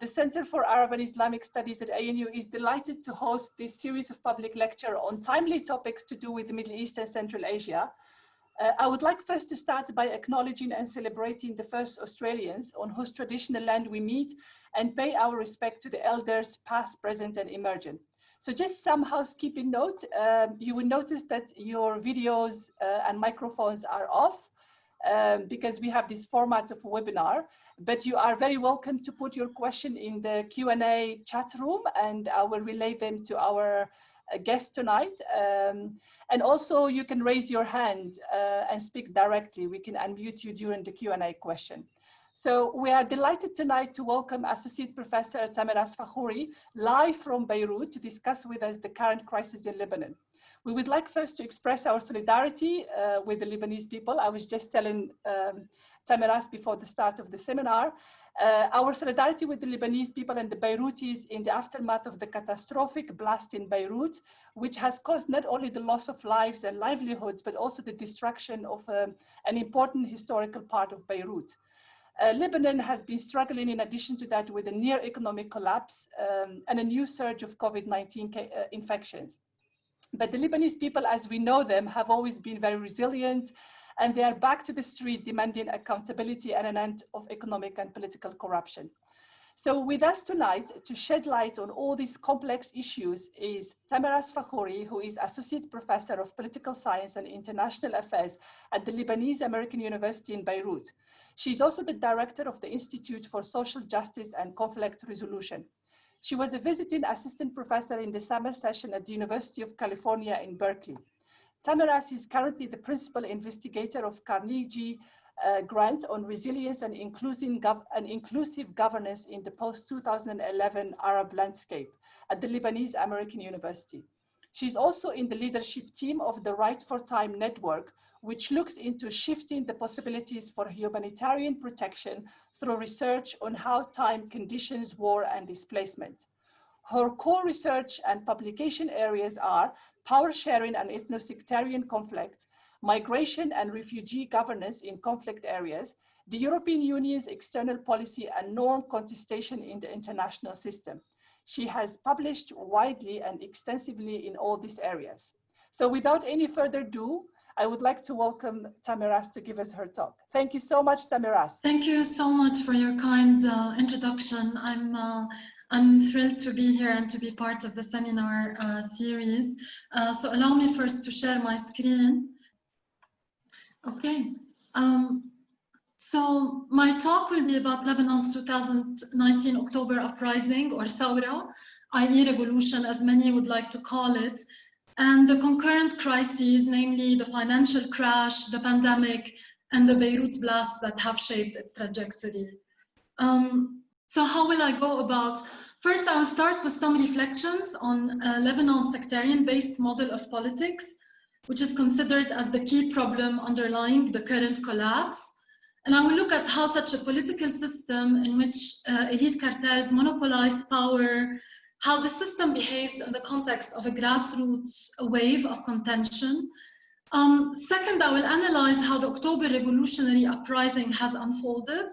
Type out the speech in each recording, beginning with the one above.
the Center for Arab and Islamic Studies at ANU is delighted to host this series of public lecture on timely topics to do with the Middle East and Central Asia. Uh, I would like first to start by acknowledging and celebrating the first Australians on whose traditional land we meet and pay our respect to the elders past, present and emergent. So just some housekeeping notes. Um, you will notice that your videos uh, and microphones are off um, because we have this format of webinar, but you are very welcome to put your question in the Q&A chat room and I will relay them to our uh, guest tonight. Um, and also you can raise your hand uh, and speak directly. We can unmute you during the Q&A question. So we are delighted tonight to welcome Associate Professor Tamirace Fakhoury live from Beirut to discuss with us the current crisis in Lebanon. We would like first to express our solidarity uh, with the Lebanese people. I was just telling um, Tamirace before the start of the seminar, uh, our solidarity with the Lebanese people and the Beirutis in the aftermath of the catastrophic blast in Beirut, which has caused not only the loss of lives and livelihoods, but also the destruction of um, an important historical part of Beirut. Uh, Lebanon has been struggling in addition to that with a near economic collapse um, and a new surge of COVID-19 uh, infections. But the Lebanese people, as we know them, have always been very resilient and they are back to the street demanding accountability and an end of economic and political corruption. So with us tonight to shed light on all these complex issues is Tamirace Fakhoury, who is Associate Professor of Political Science and International Affairs at the Lebanese American University in Beirut. She's also the Director of the Institute for Social Justice and Conflict Resolution. She was a visiting assistant professor in the summer session at the University of California in Berkeley. Tamirace is currently the principal investigator of Carnegie uh, grant on resilience and inclusive, and inclusive governance in the post-2011 Arab landscape at the Lebanese American University. She's also in the leadership team of the Right for Time network, which looks into shifting the possibilities for humanitarian protection through research on how time conditions war and displacement. Her core research and publication areas are power sharing and ethno-sectarian conflict, migration and refugee governance in conflict areas, the European Union's external policy and norm contestation in the international system. She has published widely and extensively in all these areas. So without any further ado, I would like to welcome Tamirace to give us her talk. Thank you so much, Tamirace. Thank you so much for your kind uh, introduction. I'm uh, I'm thrilled to be here and to be part of the seminar uh, series. Uh, so allow me first to share my screen. Okay. Um, so my talk will be about Lebanon's 2019 October uprising or Thawra, i.e. revolution as many would like to call it, and the concurrent crises, namely the financial crash, the pandemic, and the Beirut blast that have shaped its trajectory. Um, so how will I go about? First, I'll start with some reflections on Lebanon's sectarian-based model of politics, which is considered as the key problem underlying the current collapse. And I will look at how such a political system in which uh, elite cartels monopolize power, how the system behaves in the context of a grassroots wave of contention. Um, second, I will analyze how the October revolutionary uprising has unfolded.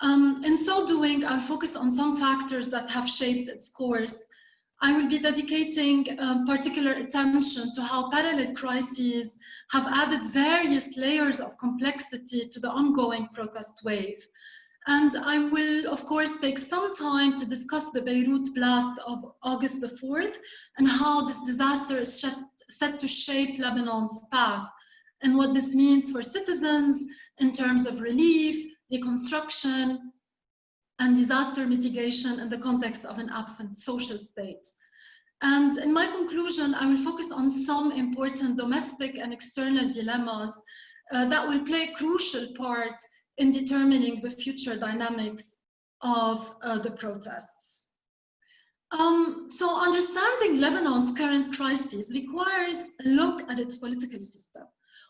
Um, in so doing, I'll focus on some factors that have shaped its course. I will be dedicating um, particular attention to how parallel crises have added various layers of complexity to the ongoing protest wave. And I will, of course, take some time to discuss the Beirut blast of August the 4th and how this disaster is set to shape Lebanon's path and what this means for citizens in terms of relief, reconstruction, and disaster mitigation in the context of an absent social state. And in my conclusion, I will focus on some important domestic and external dilemmas uh, that will play a crucial part in determining the future dynamics of uh, the protests. Um, so understanding Lebanon's current crisis requires a look at its political system,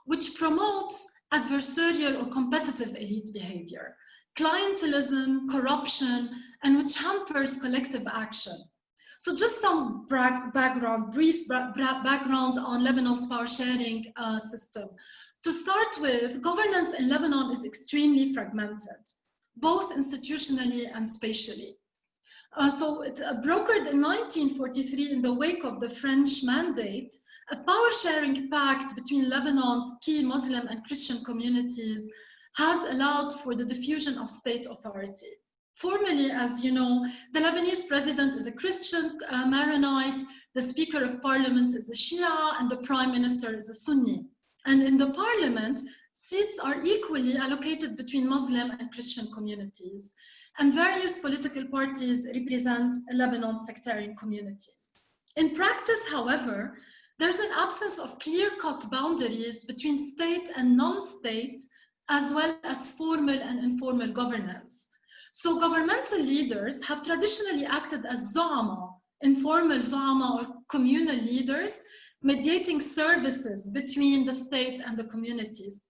which promotes adversarial or competitive elite behavior, clientelism, corruption, and which hampers collective action. So just some background, brief background on Lebanon's power sharing uh, system. To start with, governance in Lebanon is extremely fragmented, both institutionally and spatially. Uh, so it uh, brokered in 1943 in the wake of the French mandate, a power sharing pact between Lebanon's key Muslim and Christian communities has allowed for the diffusion of state authority. Formally, as you know, the Lebanese president is a Christian uh, Maronite, the speaker of parliament is a Shia, and the prime minister is a Sunni. And in the parliament, seats are equally allocated between Muslim and Christian communities. And various political parties represent Lebanon's sectarian communities. In practice, however, there's an absence of clear-cut boundaries between state and non-state, as well as formal and informal governance. So governmental leaders have traditionally acted as zo'ama, informal zo'ama or communal leaders, mediating services between the state and the communities.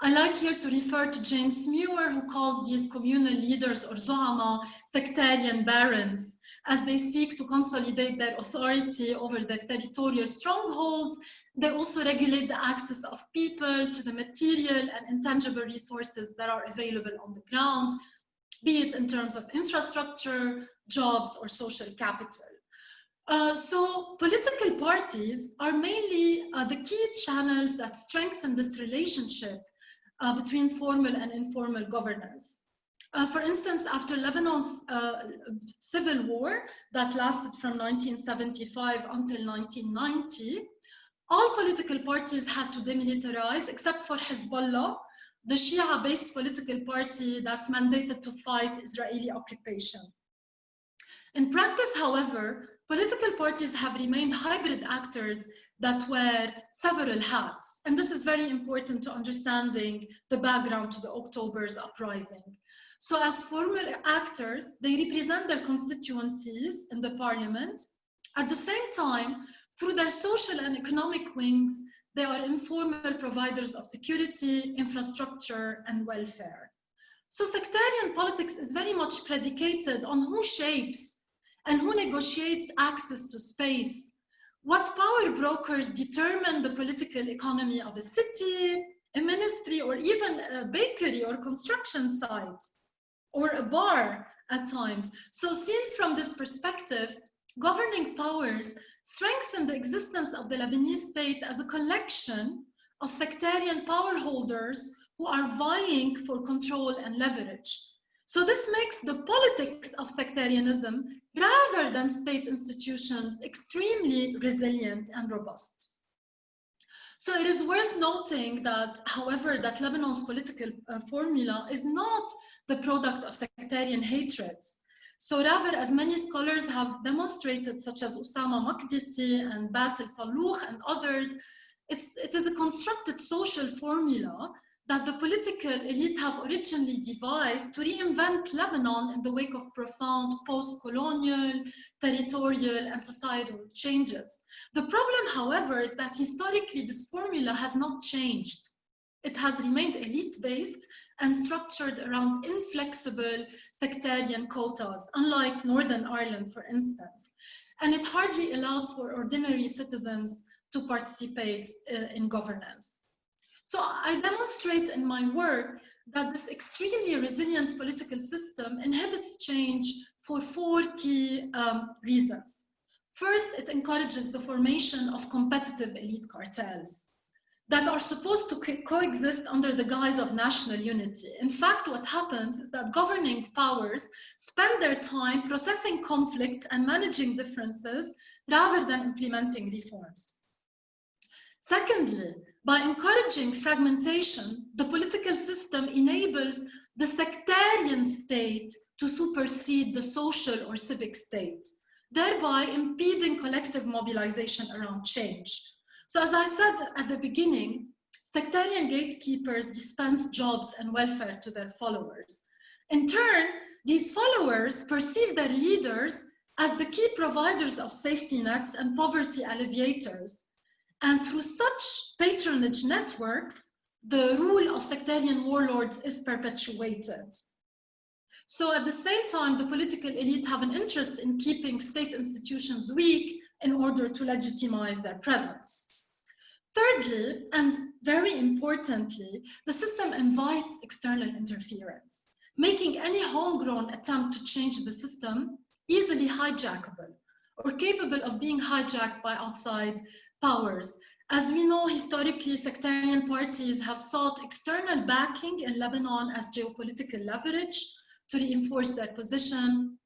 I like here to refer to James Muir, who calls these communal leaders or zo'ama sectarian barons, as they seek to consolidate their authority over their territorial strongholds. They also regulate the access of people to the material and intangible resources that are available on the ground, be it in terms of infrastructure, jobs, or social capital. Uh, so political parties are mainly uh, the key channels that strengthen this relationship uh, between formal and informal governance. Uh, for instance, after Lebanon's uh, civil war that lasted from 1975 until 1990, all political parties had to demilitarize except for Hezbollah, the Shia-based political party that's mandated to fight Israeli occupation. In practice, however, political parties have remained hybrid actors that wear several hats. And this is very important to understanding the background to the October's uprising. So as formal actors, they represent their constituencies in the parliament. At the same time, through their social and economic wings, they are informal providers of security, infrastructure, and welfare. So sectarian politics is very much predicated on who shapes and who negotiates access to space, what power brokers determine the political economy of a city, a ministry, or even a bakery or construction site, or a bar at times. So seen from this perspective, governing powers strengthen the existence of the Lebanese state as a collection of sectarian power holders who are vying for control and leverage. So this makes the politics of sectarianism, rather than state institutions, extremely resilient and robust. So it is worth noting that, however, that Lebanon's political uh, formula is not the product of sectarian hatreds. So rather, as many scholars have demonstrated, such as Ussama Makdisi and Bassel Salloukh and others, it's, it is a constructed social formula that the political elite have originally devised to reinvent Lebanon in the wake of profound post-colonial, territorial, and societal changes. The problem, however, is that historically this formula has not changed. It has remained elite-based and structured around inflexible sectarian quotas, unlike Northern Ireland, for instance. And it hardly allows for ordinary citizens to participate uh, in governance. So I demonstrate in my work that this extremely resilient political system inhibits change for four key um, reasons. First, it encourages the formation of competitive elite cartels that are supposed to co coexist under the guise of national unity. In fact, what happens is that governing powers spend their time processing conflict and managing differences rather than implementing reforms. Secondly, by encouraging fragmentation, the political system enables the sectarian state to supersede the social or civic state, thereby impeding collective mobilization around change. So as I said at the beginning, sectarian gatekeepers dispense jobs and welfare to their followers. In turn, these followers perceive their leaders as the key providers of safety nets and poverty alleviators, and through such patronage networks, the rule of sectarian warlords is perpetuated. So at the same time, the political elite have an interest in keeping state institutions weak in order to legitimize their presence. Thirdly, and very importantly, the system invites external interference. making any homegrown attempt to change the system easily hijackable or capable of being hijacked by outside powers. As we know, historically, sectarian parties have sought external backing in Lebanon as geopolitical leverage to reinforce their position.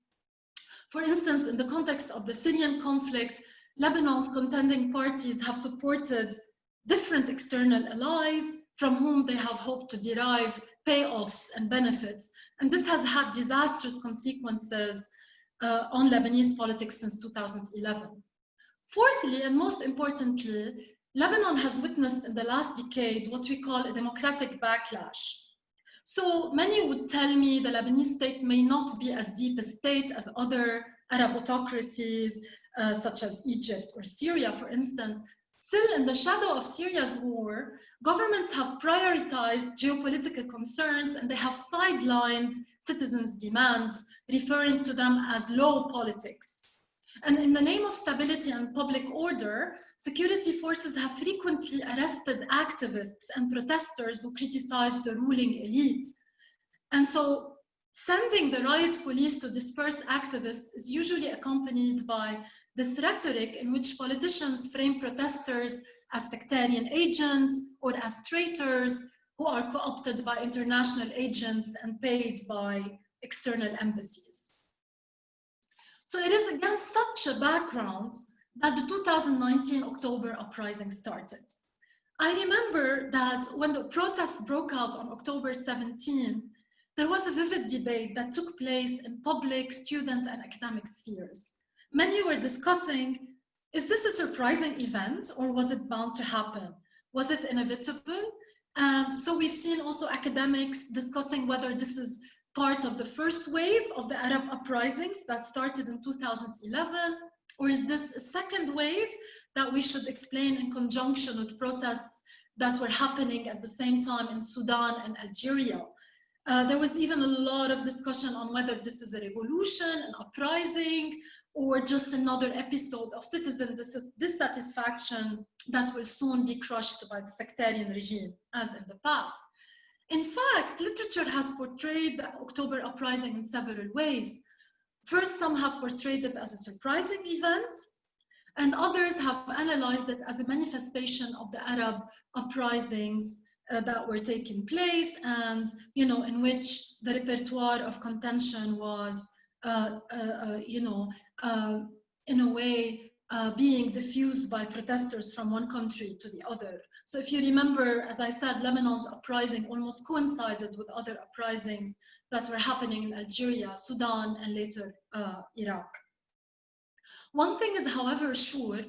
For instance, in the context of the Syrian conflict, Lebanon's contending parties have supported different external allies from whom they have hoped to derive payoffs and benefits. And this has had disastrous consequences uh, on Lebanese politics since 2011. Fourthly, and most importantly, Lebanon has witnessed in the last decade what we call a democratic backlash. So many would tell me the Lebanese state may not be as deep a state as other Arab autocracies, uh, such as Egypt or Syria, for instance. Still, in the shadow of Syria's war, governments have prioritized geopolitical concerns and they have sidelined citizens' demands, referring to them as low politics. And in the name of stability and public order, security forces have frequently arrested activists and protesters who criticize the ruling elite. And so sending the riot police to disperse activists is usually accompanied by this rhetoric in which politicians frame protesters as sectarian agents or as traitors who are co-opted by international agents and paid by external embassies. So it is against such a background that the 2019 October uprising started. I remember that when the protests broke out on October 17, there was a vivid debate that took place in public, student, and academic spheres. Many were discussing, is this a surprising event or was it bound to happen? Was it inevitable? And so we've seen also academics discussing whether this is part of the first wave of the Arab uprisings that started in 2011, or is this a second wave that we should explain in conjunction with protests that were happening at the same time in Sudan and Algeria? Uh, there was even a lot of discussion on whether this is a revolution, an uprising, or just another episode of citizen dissatisfaction that will soon be crushed by the sectarian regime, as in the past. In fact, literature has portrayed the October uprising in several ways. First, some have portrayed it as a surprising event, and others have analyzed it as a manifestation of the Arab uprisings uh, that were taking place and, you know, in which the repertoire of contention was, you know, uh, in a way uh, being diffused by protesters from one country to the other. So if you remember, as I said, Lebanon's uprising almost coincided with other uprisings that were happening in Algeria, Sudan, and later uh, Iraq. One thing is, however, sure,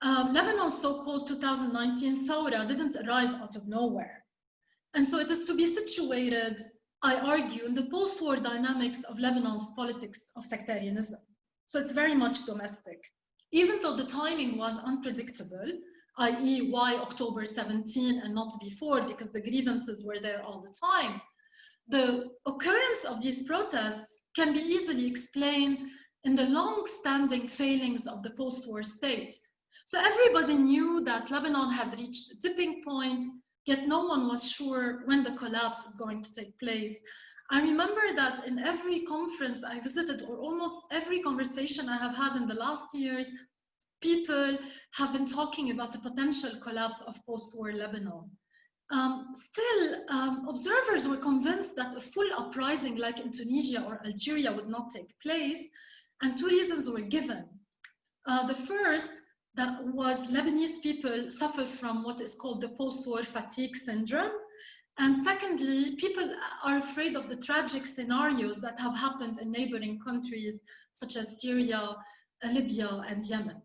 um, Lebanon's so-called 2019 Thawra didn't arise out of nowhere. And so it is to be situated, I argue, in the post-war dynamics of Lebanon's politics of sectarianism. So it's very much domestic even though the timing was unpredictable, i.e. why October 17 and not before, because the grievances were there all the time, the occurrence of these protests can be easily explained in the long-standing failings of the post-war state. So everybody knew that Lebanon had reached a tipping point, yet no one was sure when the collapse is going to take place. I remember that in every conference I visited, or almost every conversation I have had in the last years, people have been talking about the potential collapse of post-war Lebanon. Um, still, um, observers were convinced that a full uprising like in Tunisia or Algeria would not take place, and two reasons were given. Uh, the first that was Lebanese people suffer from what is called the post-war fatigue syndrome, and secondly, people are afraid of the tragic scenarios that have happened in neighboring countries such as Syria, Libya, and Yemen.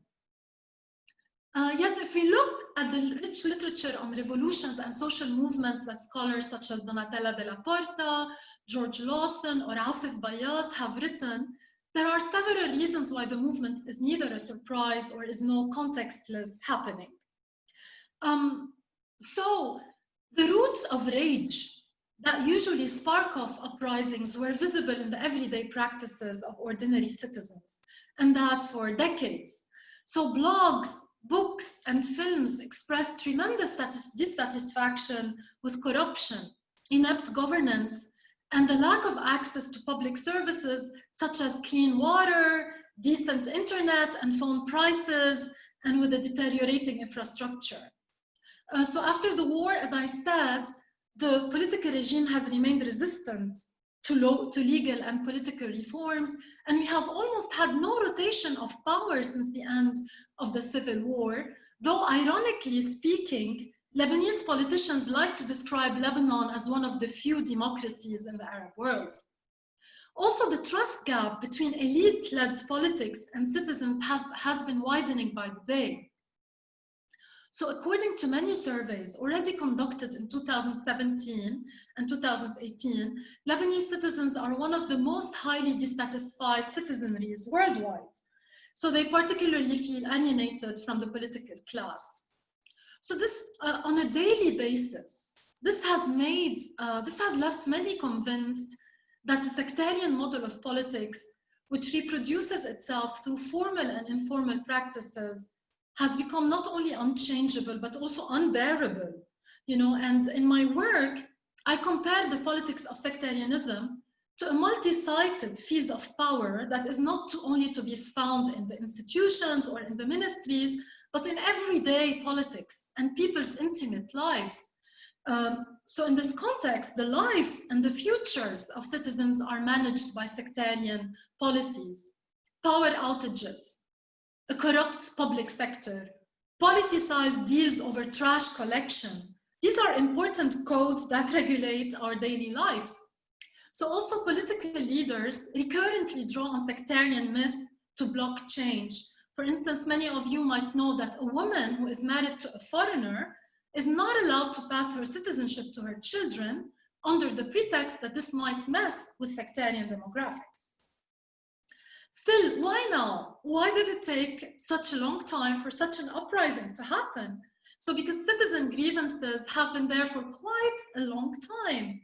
Uh, yet, if we look at the rich literature on revolutions and social movements that scholars such as Donatella Della Porta, George Lawson, or Asef Bayat have written, there are several reasons why the movement is neither a surprise or is no contextless happening. Um, so the roots of rage that usually spark off uprisings were visible in the everyday practices of ordinary citizens, and that for decades. So blogs, books, and films expressed tremendous dissatisfaction with corruption, inept governance, and the lack of access to public services such as clean water, decent internet and phone prices, and with a deteriorating infrastructure. Uh, so after the war, as I said, the political regime has remained resistant to, low, to legal and political reforms, and we have almost had no rotation of power since the end of the civil war, though ironically speaking, Lebanese politicians like to describe Lebanon as one of the few democracies in the Arab world. Also, the trust gap between elite-led politics and citizens have, has been widening by the day. So according to many surveys already conducted in 2017 and 2018, Lebanese citizens are one of the most highly dissatisfied citizenries worldwide. So they particularly feel alienated from the political class. So this, uh, on a daily basis, this has made, uh, this has left many convinced that the sectarian model of politics, which reproduces itself through formal and informal practices, has become not only unchangeable, but also unbearable. You know, and in my work, I compare the politics of sectarianism to a multi-sided field of power that is not to only to be found in the institutions or in the ministries, but in everyday politics and people's intimate lives. Um, so in this context, the lives and the futures of citizens are managed by sectarian policies, power outages, a corrupt public sector, politicized deals over trash collection. These are important codes that regulate our daily lives. So also political leaders recurrently draw on sectarian myth to block change. For instance, many of you might know that a woman who is married to a foreigner is not allowed to pass her citizenship to her children under the pretext that this might mess with sectarian demographics. Still, why now? Why did it take such a long time for such an uprising to happen? So because citizen grievances have been there for quite a long time.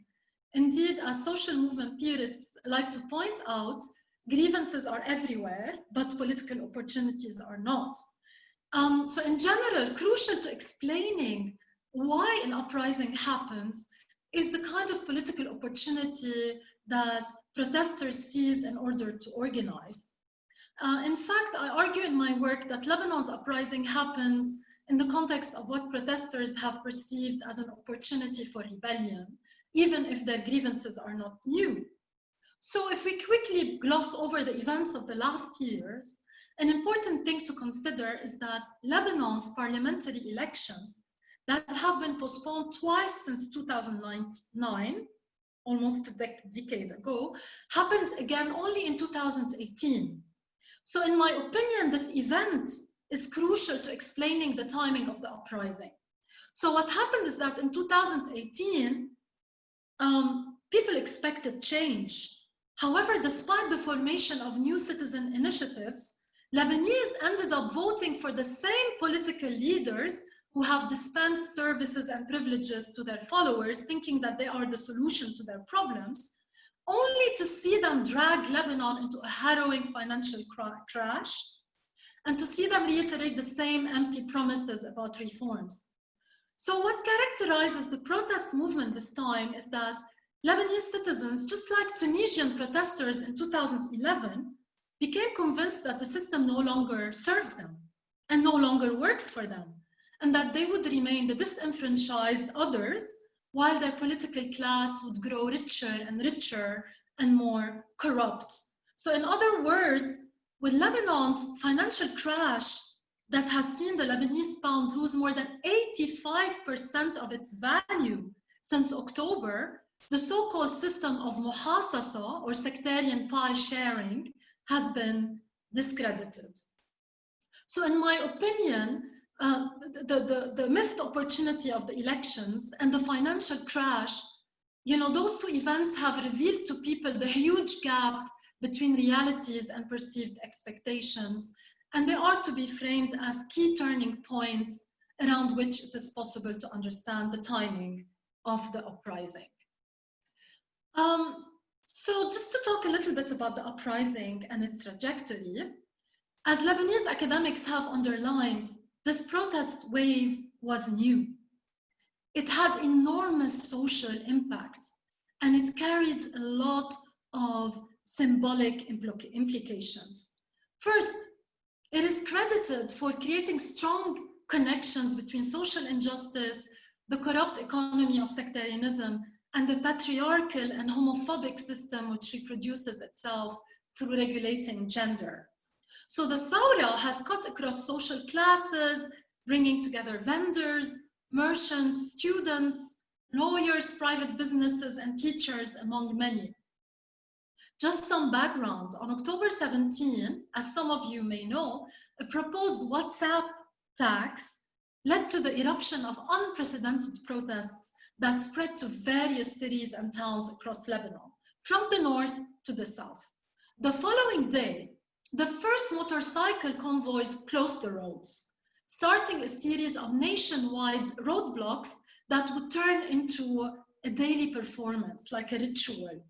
Indeed, as social movement theorists like to point out, grievances are everywhere, but political opportunities are not. Um, so in general, crucial to explaining why an uprising happens is the kind of political opportunity that protesters seize in order to organize. Uh, in fact, I argue in my work that Lebanon's uprising happens in the context of what protesters have perceived as an opportunity for rebellion, even if their grievances are not new. So if we quickly gloss over the events of the last years, an important thing to consider is that Lebanon's parliamentary elections that have been postponed twice since 2009, almost a dec decade ago, happened again only in 2018. So in my opinion, this event is crucial to explaining the timing of the uprising. So what happened is that in 2018, um, people expected change. However, despite the formation of new citizen initiatives, Lebanese ended up voting for the same political leaders who have dispensed services and privileges to their followers, thinking that they are the solution to their problems, only to see them drag Lebanon into a harrowing financial crash and to see them reiterate the same empty promises about reforms. So what characterizes the protest movement this time is that Lebanese citizens, just like Tunisian protesters in 2011, became convinced that the system no longer serves them and no longer works for them and that they would remain the disenfranchised others while their political class would grow richer and richer and more corrupt. So in other words, with Lebanon's financial crash that has seen the Lebanese pound lose more than 85% of its value since October, the so-called system of muhasasa or sectarian pie sharing has been discredited. So in my opinion, uh, the, the, the missed opportunity of the elections and the financial crash, you know, those two events have revealed to people the huge gap between realities and perceived expectations. And they are to be framed as key turning points around which it is possible to understand the timing of the uprising. Um, so just to talk a little bit about the uprising and its trajectory, as Lebanese academics have underlined, this protest wave was new. It had enormous social impact and it carried a lot of symbolic implications. First, it is credited for creating strong connections between social injustice, the corrupt economy of sectarianism, and the patriarchal and homophobic system which reproduces itself through regulating gender. So the Thawra has cut across social classes, bringing together vendors, merchants, students, lawyers, private businesses, and teachers, among many. Just some background, on October 17, as some of you may know, a proposed WhatsApp tax led to the eruption of unprecedented protests that spread to various cities and towns across Lebanon, from the north to the south. The following day, the first motorcycle convoys closed the roads, starting a series of nationwide roadblocks that would turn into a daily performance, like a ritual.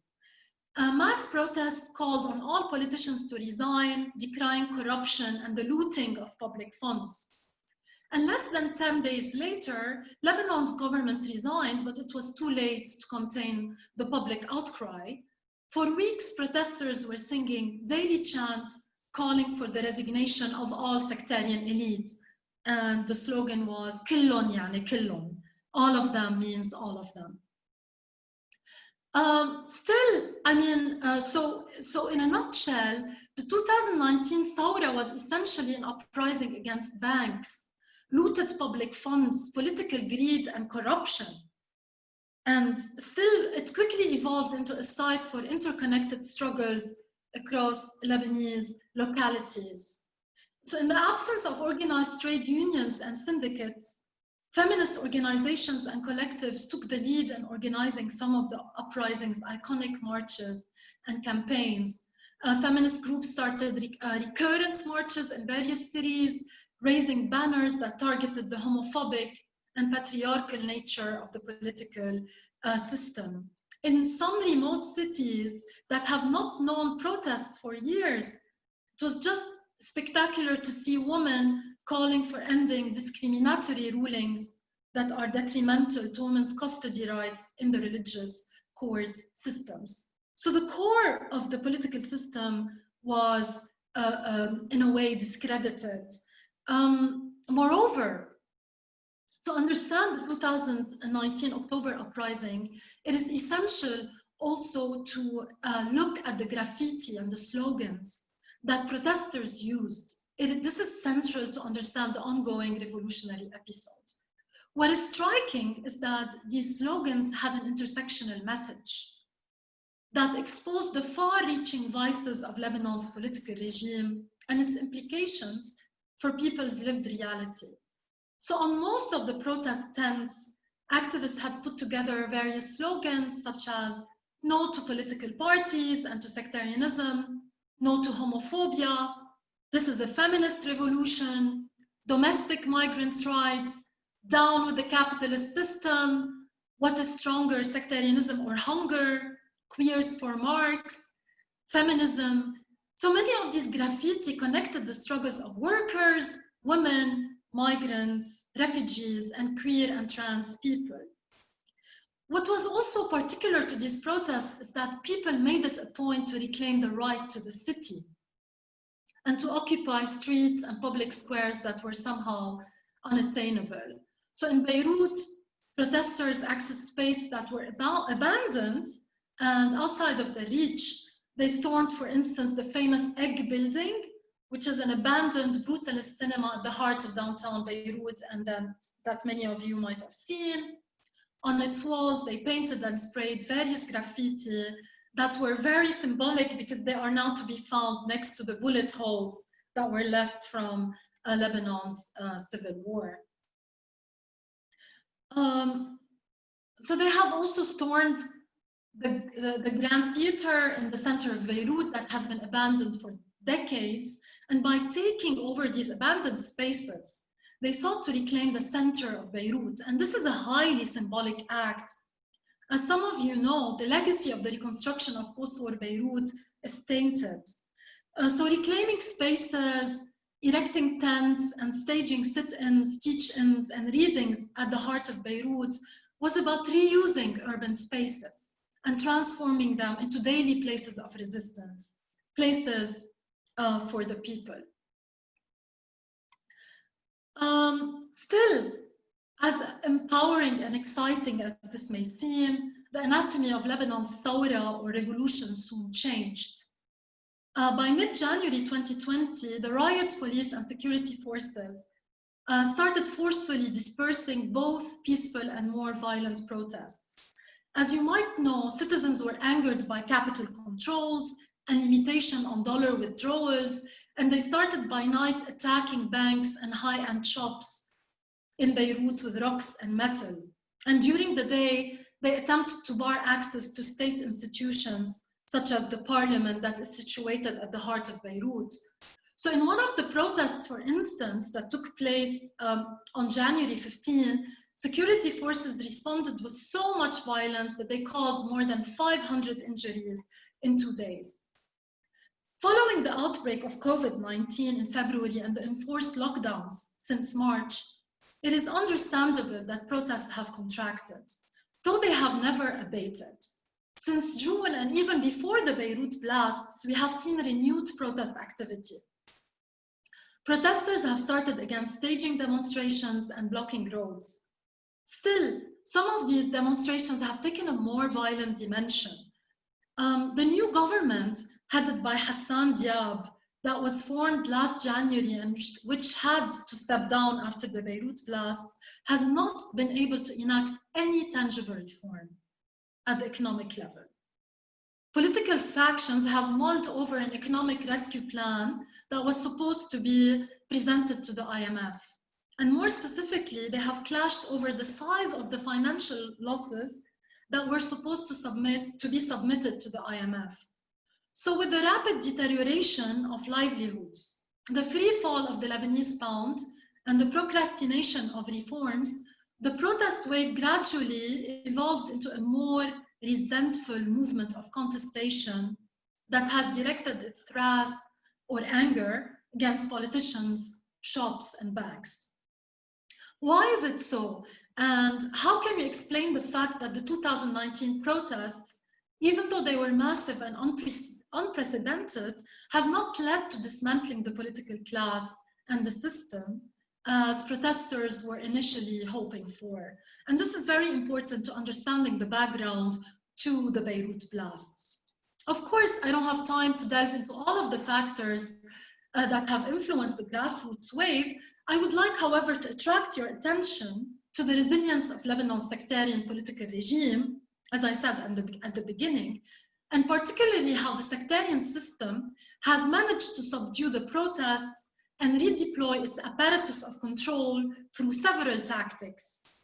A mass protest called on all politicians to resign, decrying corruption and the looting of public funds. And less than 10 days later, Lebanon's government resigned, but it was too late to contain the public outcry. For weeks, protesters were singing daily chants calling for the resignation of all sectarian elite. And the slogan was Killon yani Killon. All of them means all of them. Um, still, I mean, uh, so, so in a nutshell, the 2019 Thawra was essentially an uprising against banks, looted public funds, political greed and corruption. And still, it quickly evolved into a site for interconnected struggles across Lebanese localities. So in the absence of organized trade unions and syndicates, feminist organizations and collectives took the lead in organizing some of the uprising's iconic marches and campaigns. Uh, feminist groups started re uh, recurrent marches in various cities, raising banners that targeted the homophobic and patriarchal nature of the political uh, system in some remote cities that have not known protests for years, it was just spectacular to see women calling for ending discriminatory rulings that are detrimental to women's custody rights in the religious court systems. So the core of the political system was, uh, um, in a way, discredited. Um, moreover, to understand the 2019 October uprising, it is essential also to uh, look at the graffiti and the slogans that protesters used. It, this is central to understand the ongoing revolutionary episode. What is striking is that these slogans had an intersectional message that exposed the far-reaching vices of Lebanon's political regime and its implications for people's lived reality. So on most of the protest tents, activists had put together various slogans such as no to political parties and to sectarianism, no to homophobia, this is a feminist revolution, domestic migrants' rights, down with the capitalist system, what is stronger, sectarianism or hunger, queers for Marx, feminism. So many of these graffiti connected the struggles of workers, women, migrants, refugees, and queer and trans people. What was also particular to these protests is that people made it a point to reclaim the right to the city and to occupy streets and public squares that were somehow unattainable. So in Beirut, protesters accessed space that were abandoned and outside of the reach. They stormed, for instance, the famous Egg building which is an abandoned brutalist cinema at the heart of downtown Beirut and that, that many of you might have seen. On its walls, they painted and sprayed various graffiti that were very symbolic because they are now to be found next to the bullet holes that were left from uh, Lebanon's uh, civil war. Um, so they have also stormed the, the, the Grand Theater in the center of Beirut that has been abandoned for decades and by taking over these abandoned spaces, they sought to reclaim the center of Beirut. And this is a highly symbolic act. As some of you know, the legacy of the reconstruction of post-war Beirut is tainted. Uh, so reclaiming spaces, erecting tents and staging sit-ins, teach-ins and readings at the heart of Beirut was about reusing urban spaces and transforming them into daily places of resistance, places uh, for the people. Um, still, as empowering and exciting as this may seem, the anatomy of Lebanon's Thawra or revolution soon changed. Uh, by mid-January 2020, the riot police and security forces uh, started forcefully dispersing both peaceful and more violent protests. As you might know, citizens were angered by capital controls and limitation on dollar withdrawals, and they started by night attacking banks and high-end shops in Beirut with rocks and metal. And during the day, they attempted to bar access to state institutions, such as the parliament that is situated at the heart of Beirut. So in one of the protests, for instance, that took place um, on January 15, security forces responded with so much violence that they caused more than 500 injuries in two days. Following the outbreak of COVID-19 in February and the enforced lockdowns since March, it is understandable that protests have contracted, though they have never abated. Since June and even before the Beirut blasts, we have seen renewed protest activity. Protesters have started against staging demonstrations and blocking roads. Still, some of these demonstrations have taken a more violent dimension. Um, the new government, headed by Hassan Diab, that was formed last January and which had to step down after the Beirut blasts has not been able to enact any tangible reform at the economic level. Political factions have mulled over an economic rescue plan that was supposed to be presented to the IMF. And more specifically, they have clashed over the size of the financial losses that were supposed to submit to be submitted to the IMF. So with the rapid deterioration of livelihoods, the free fall of the Lebanese pound, and the procrastination of reforms, the protest wave gradually evolved into a more resentful movement of contestation that has directed its wrath or anger against politicians, shops, and banks. Why is it so? And how can we explain the fact that the 2019 protests, even though they were massive and unprecedented, unprecedented have not led to dismantling the political class and the system as protesters were initially hoping for. And this is very important to understanding the background to the Beirut blasts. Of course, I don't have time to delve into all of the factors uh, that have influenced the grassroots wave. I would like, however, to attract your attention to the resilience of Lebanon's sectarian political regime, as I said at the, at the beginning, and particularly how the sectarian system has managed to subdue the protests and redeploy its apparatus of control through several tactics.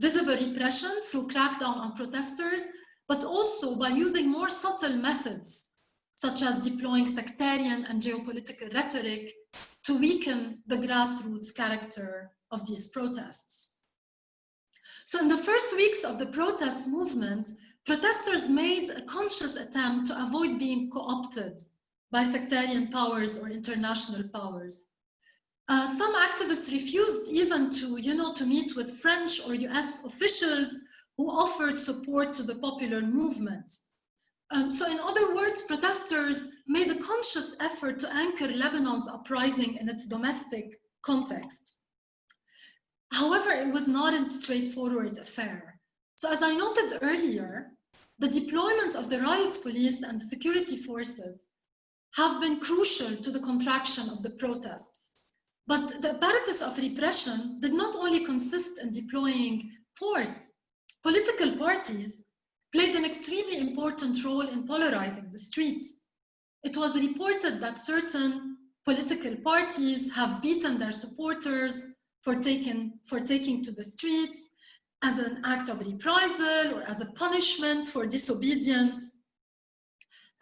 Visible repression through crackdown on protesters, but also by using more subtle methods, such as deploying sectarian and geopolitical rhetoric to weaken the grassroots character of these protests. So in the first weeks of the protest movement, protesters made a conscious attempt to avoid being co-opted by sectarian powers or international powers. Uh, some activists refused even to, you know, to meet with French or US officials who offered support to the popular movement. Um, so in other words, protesters made a conscious effort to anchor Lebanon's uprising in its domestic context. However, it was not a straightforward affair. So as I noted earlier, the deployment of the riot police and security forces have been crucial to the contraction of the protests. But the apparatus of repression did not only consist in deploying force. Political parties played an extremely important role in polarizing the streets. It was reported that certain political parties have beaten their supporters for taking, for taking to the streets, as an act of reprisal or as a punishment for disobedience.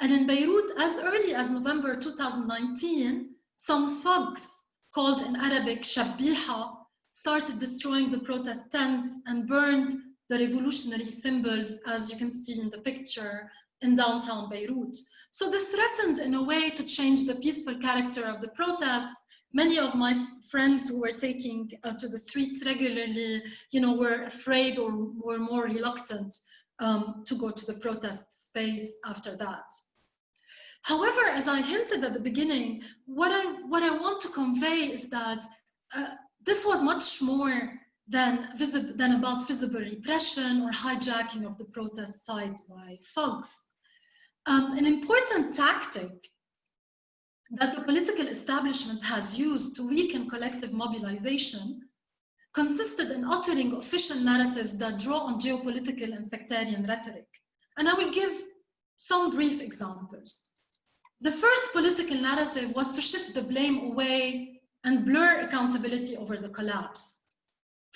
And in Beirut, as early as November 2019, some thugs called in Arabic Shabbiha started destroying the protest tents and burned the revolutionary symbols, as you can see in the picture, in downtown Beirut. So they threatened in a way to change the peaceful character of the protests many of my friends who were taking uh, to the streets regularly, you know, were afraid or were more reluctant um, to go to the protest space after that. However, as I hinted at the beginning, what I, what I want to convey is that uh, this was much more than, than about visible repression or hijacking of the protest site by thugs. Um, an important tactic that the political establishment has used to weaken collective mobilization consisted in uttering official narratives that draw on geopolitical and sectarian rhetoric. And I will give some brief examples. The first political narrative was to shift the blame away and blur accountability over the collapse.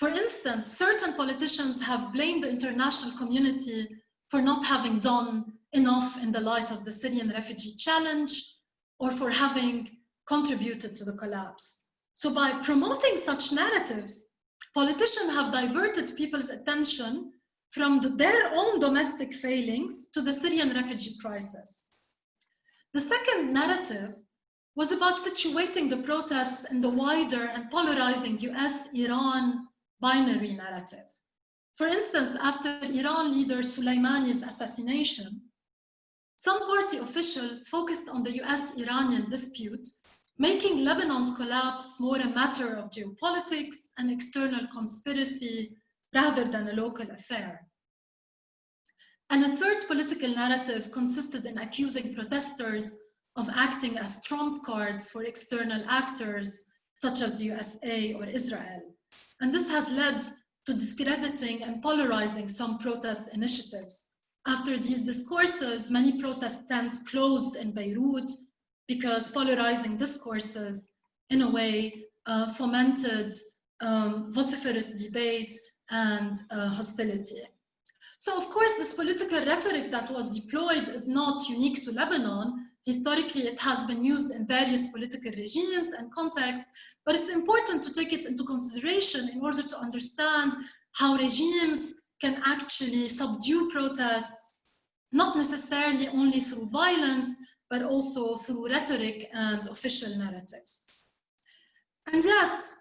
For instance, certain politicians have blamed the international community for not having done enough in the light of the Syrian refugee challenge or for having contributed to the collapse. So by promoting such narratives, politicians have diverted people's attention from the, their own domestic failings to the Syrian refugee crisis. The second narrative was about situating the protests in the wider and polarizing US-Iran binary narrative. For instance, after Iran leader Soleimani's assassination, some party officials focused on the US-Iranian dispute, making Lebanon's collapse more a matter of geopolitics and external conspiracy rather than a local affair. And a third political narrative consisted in accusing protesters of acting as trump cards for external actors such as the USA or Israel. And this has led to discrediting and polarizing some protest initiatives. After these discourses, many protest tents closed in Beirut because polarizing discourses, in a way, uh, fomented um, vociferous debate and uh, hostility. So, of course, this political rhetoric that was deployed is not unique to Lebanon. Historically, it has been used in various political regimes and contexts, but it's important to take it into consideration in order to understand how regimes can actually subdue protests, not necessarily only through violence, but also through rhetoric and official narratives. And yes,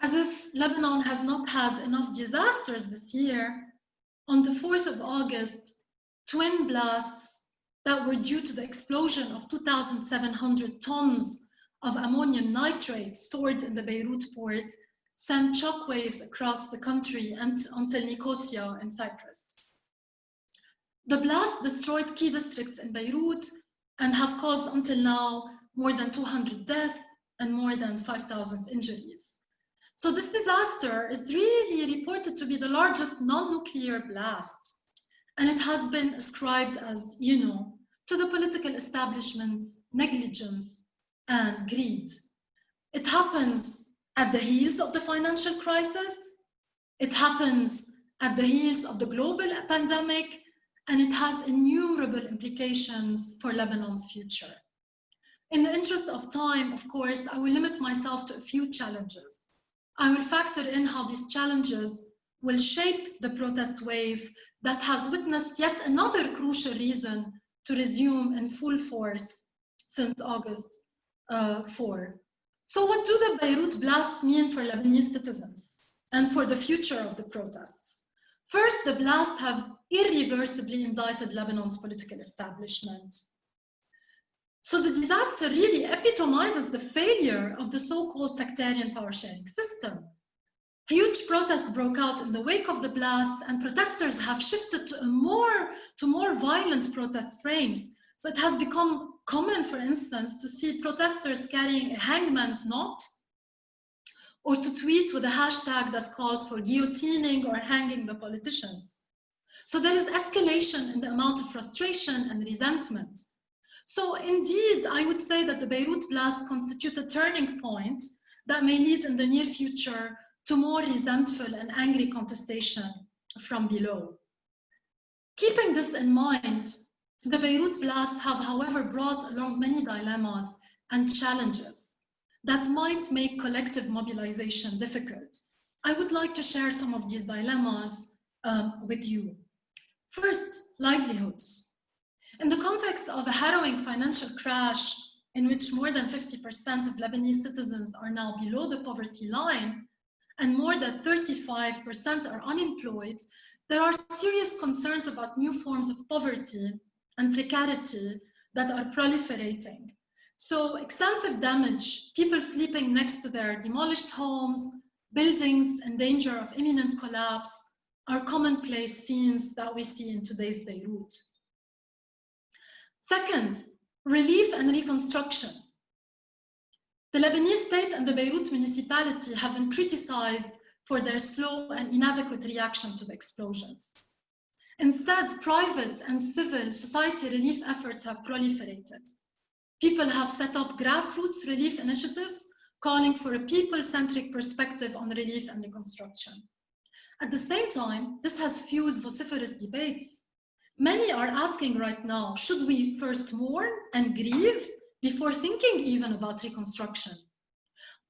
as if Lebanon has not had enough disasters this year, on the 4th of August, twin blasts that were due to the explosion of 2,700 tons of ammonium nitrate stored in the Beirut port sent shockwaves across the country and until Nicosia in Cyprus. The blast destroyed key districts in Beirut and have caused until now more than 200 deaths and more than 5,000 injuries. So this disaster is really reported to be the largest non-nuclear blast. And it has been ascribed as, you know, to the political establishment's negligence and greed. It happens at the heels of the financial crisis. It happens at the heels of the global pandemic, and it has innumerable implications for Lebanon's future. In the interest of time, of course, I will limit myself to a few challenges. I will factor in how these challenges will shape the protest wave that has witnessed yet another crucial reason to resume in full force since August uh, 4. So what do the Beirut blasts mean for Lebanese citizens and for the future of the protests? First, the blasts have irreversibly indicted Lebanon's political establishment. So the disaster really epitomizes the failure of the so-called sectarian power-sharing system. Huge protests broke out in the wake of the blast, and protesters have shifted to, more, to more violent protest frames so it has become common, for instance, to see protesters carrying a hangman's knot or to tweet with a hashtag that calls for guillotining or hanging the politicians. So there is escalation in the amount of frustration and resentment. So indeed, I would say that the Beirut blast constitutes a turning point that may lead in the near future to more resentful and angry contestation from below. Keeping this in mind, the Beirut blasts have, however, brought along many dilemmas and challenges that might make collective mobilization difficult. I would like to share some of these dilemmas um, with you. First, livelihoods. In the context of a harrowing financial crash in which more than 50% of Lebanese citizens are now below the poverty line and more than 35% are unemployed, there are serious concerns about new forms of poverty and precarity that are proliferating. So extensive damage, people sleeping next to their demolished homes, buildings in danger of imminent collapse are commonplace scenes that we see in today's Beirut. Second, relief and reconstruction. The Lebanese state and the Beirut municipality have been criticized for their slow and inadequate reaction to the explosions. Instead, private and civil society relief efforts have proliferated. People have set up grassroots relief initiatives calling for a people-centric perspective on relief and reconstruction. At the same time, this has fueled vociferous debates. Many are asking right now, should we first mourn and grieve before thinking even about reconstruction?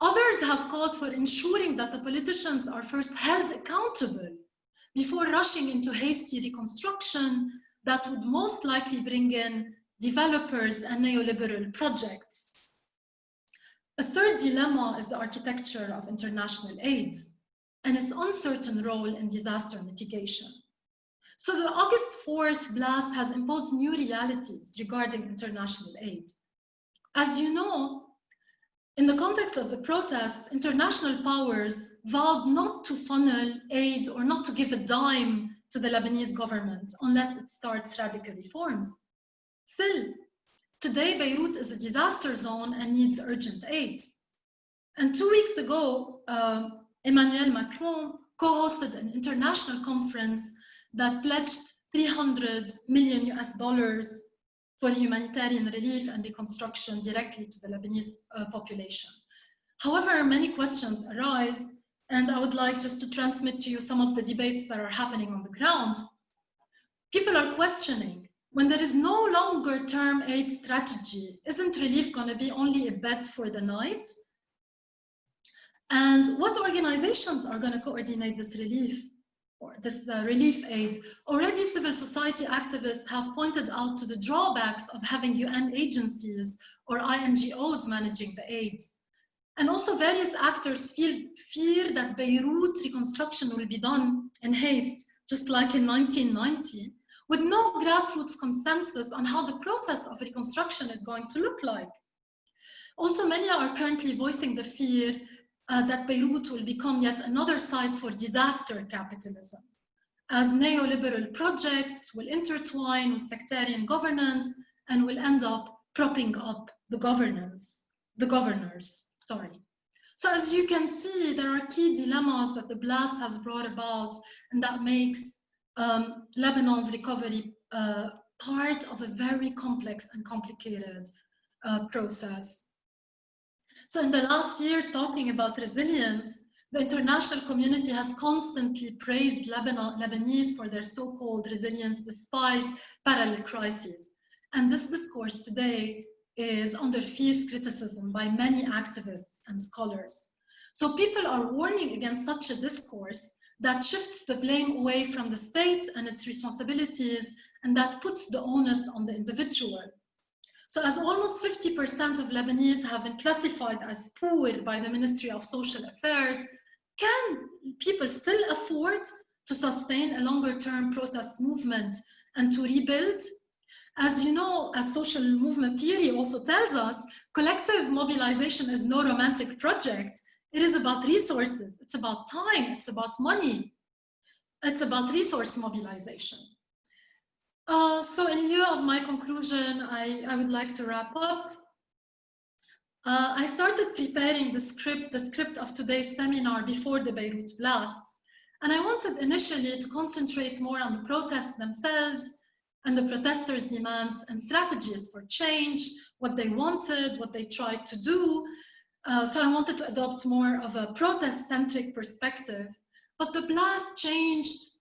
Others have called for ensuring that the politicians are first held accountable before rushing into hasty reconstruction that would most likely bring in developers and neoliberal projects. A third dilemma is the architecture of international aid and its uncertain role in disaster mitigation. So the August 4th blast has imposed new realities regarding international aid. As you know, in the context of the protests, international powers vowed not to funnel aid or not to give a dime to the Lebanese government unless it starts radical reforms. Still, today Beirut is a disaster zone and needs urgent aid. And two weeks ago, uh, Emmanuel Macron co-hosted an international conference that pledged 300 million US dollars for humanitarian relief and reconstruction directly to the Lebanese uh, population. However, many questions arise, and I would like just to transmit to you some of the debates that are happening on the ground. People are questioning, when there is no longer term aid strategy, isn't relief going to be only a bet for the night? And what organizations are going to coordinate this relief? Or this uh, relief aid, already civil society activists have pointed out to the drawbacks of having UN agencies or INGOs managing the aid. And also various actors feel fear that Beirut reconstruction will be done in haste, just like in 1990, with no grassroots consensus on how the process of reconstruction is going to look like. Also, many are currently voicing the fear uh, that Beirut will become yet another site for disaster capitalism, as neoliberal projects will intertwine with sectarian governance and will end up propping up the governance, the governors, sorry. So as you can see, there are key dilemmas that the blast has brought about and that makes um, Lebanon's recovery uh, part of a very complex and complicated uh, process. So in the last year, talking about resilience, the international community has constantly praised Lebanon, Lebanese for their so-called resilience despite parallel crises. And this discourse today is under fierce criticism by many activists and scholars. So people are warning against such a discourse that shifts the blame away from the state and its responsibilities and that puts the onus on the individual. So as almost 50% of Lebanese have been classified as poor by the Ministry of Social Affairs, can people still afford to sustain a longer term protest movement and to rebuild? As you know, as social movement theory also tells us, collective mobilization is no romantic project. It is about resources, it's about time, it's about money, it's about resource mobilization. Uh, so in lieu of my conclusion, I, I would like to wrap up. Uh, I started preparing the script, the script of today's seminar before the Beirut blasts. And I wanted initially to concentrate more on the protests themselves and the protesters' demands and strategies for change, what they wanted, what they tried to do. Uh, so I wanted to adopt more of a protest-centric perspective. But the blast changed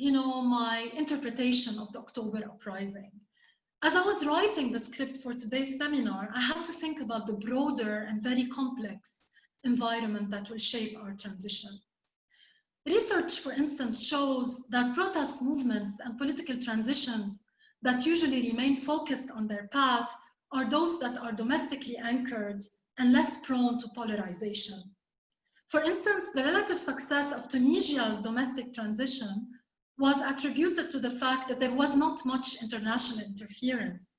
you know, my interpretation of the October uprising. As I was writing the script for today's seminar, I had to think about the broader and very complex environment that will shape our transition. Research, for instance, shows that protest movements and political transitions that usually remain focused on their path are those that are domestically anchored and less prone to polarization. For instance, the relative success of Tunisia's domestic transition was attributed to the fact that there was not much international interference.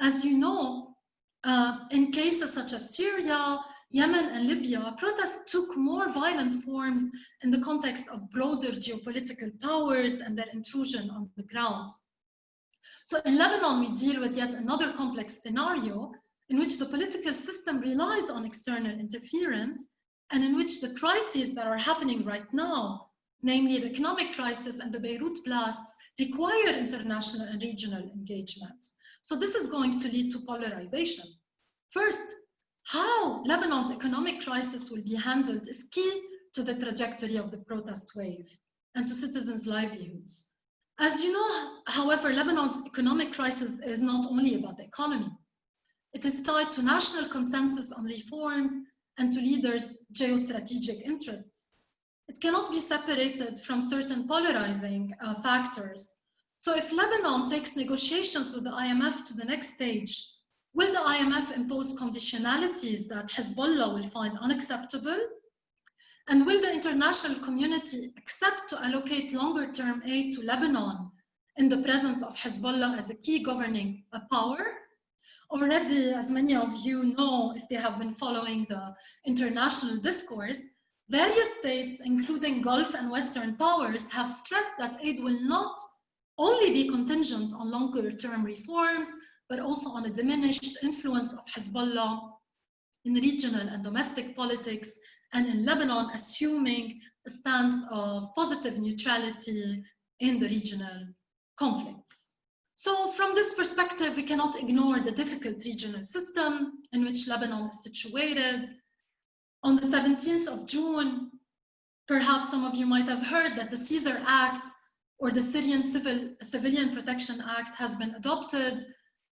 As you know, uh, in cases such as Syria, Yemen, and Libya, protests took more violent forms in the context of broader geopolitical powers and their intrusion on the ground. So in Lebanon, we deal with yet another complex scenario in which the political system relies on external interference and in which the crises that are happening right now, namely the economic crisis and the Beirut blasts, require international and regional engagement. So this is going to lead to polarization. First, how Lebanon's economic crisis will be handled is key to the trajectory of the protest wave and to citizens' livelihoods. As you know, however, Lebanon's economic crisis is not only about the economy. It is tied to national consensus on reforms and to leaders' geostrategic interests. It cannot be separated from certain polarizing uh, factors. So if Lebanon takes negotiations with the IMF to the next stage, will the IMF impose conditionalities that Hezbollah will find unacceptable? And will the international community accept to allocate longer term aid to Lebanon in the presence of Hezbollah as a key governing uh, power? already, as many of you know, if they have been following the international discourse, various states, including Gulf and Western powers, have stressed that aid will not only be contingent on longer term reforms, but also on a diminished influence of Hezbollah in regional and domestic politics, and in Lebanon, assuming a stance of positive neutrality in the regional conflicts. So from this perspective, we cannot ignore the difficult regional system in which Lebanon is situated. On the 17th of June, perhaps some of you might have heard that the Caesar Act or the Syrian Civil, Civilian Protection Act has been adopted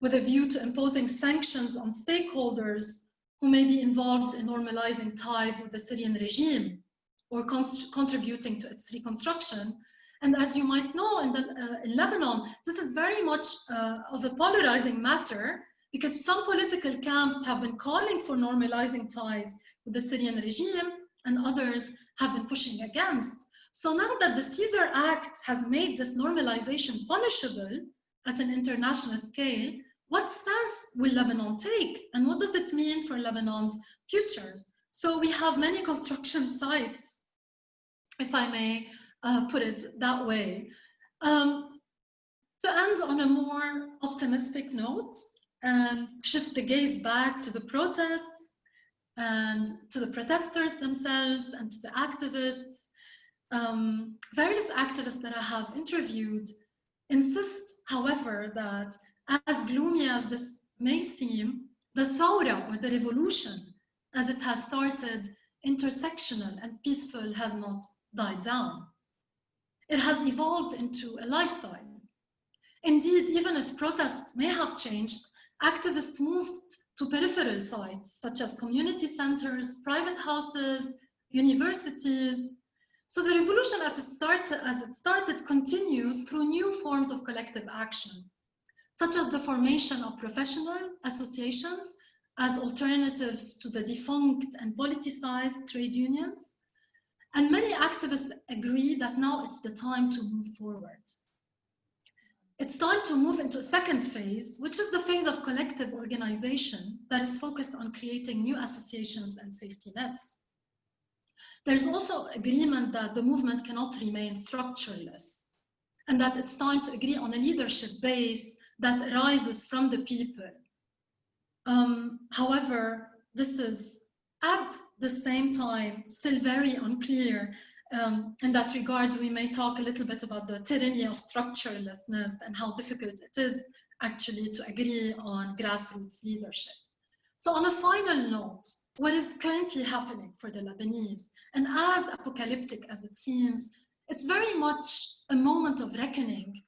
with a view to imposing sanctions on stakeholders who may be involved in normalizing ties with the Syrian regime or contributing to its reconstruction. And as you might know, in, the, uh, in Lebanon, this is very much uh, of a polarizing matter because some political camps have been calling for normalizing ties with the Syrian regime and others have been pushing against. So now that the Caesar Act has made this normalization punishable at an international scale, what stance will Lebanon take? And what does it mean for Lebanon's future? So we have many construction sites, if I may, uh, put it that way. Um, to end on a more optimistic note and shift the gaze back to the protests and to the protesters themselves and to the activists, um, various activists that I have interviewed insist, however, that as gloomy as this may seem, the Thawra or the revolution as it has started intersectional and peaceful has not died down it has evolved into a lifestyle. Indeed, even if protests may have changed, activists moved to peripheral sites such as community centers, private houses, universities. So the revolution as it started, as it started continues through new forms of collective action, such as the formation of professional associations as alternatives to the defunct and politicized trade unions, and many activists agree that now it's the time to move forward. It's time to move into a second phase, which is the phase of collective organization that is focused on creating new associations and safety nets. There's also agreement that the movement cannot remain structureless and that it's time to agree on a leadership base that arises from the people. Um, however, this is at the same time, still very unclear. Um, in that regard, we may talk a little bit about the tyranny of structurelessness and how difficult it is actually to agree on grassroots leadership. So on a final note, what is currently happening for the Lebanese, and as apocalyptic as it seems, it's very much a moment of reckoning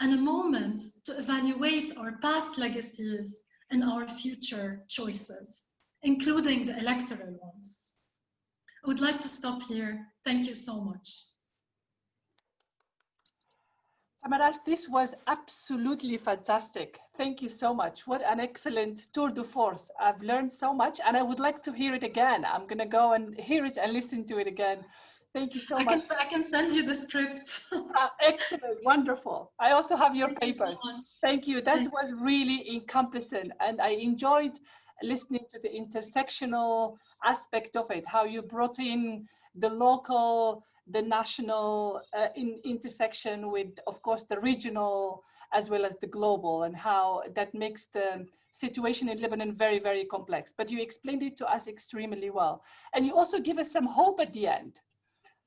and a moment to evaluate our past legacies and our future choices including the electoral ones. I would like to stop here. Thank you so much. Tamirace, this was absolutely fantastic. Thank you so much. What an excellent tour de force. I've learned so much and I would like to hear it again. I'm going to go and hear it and listen to it again. Thank you so I much. Can, I can send you the script. uh, excellent, wonderful. I also have your Thank paper. You so Thank you. That Thanks. was really encompassing, and I enjoyed listening to the intersectional aspect of it. How you brought in the local, the national uh, in intersection with, of course, the regional as well as the global, and how that makes the situation in Lebanon very, very complex. But you explained it to us extremely well, and you also give us some hope at the end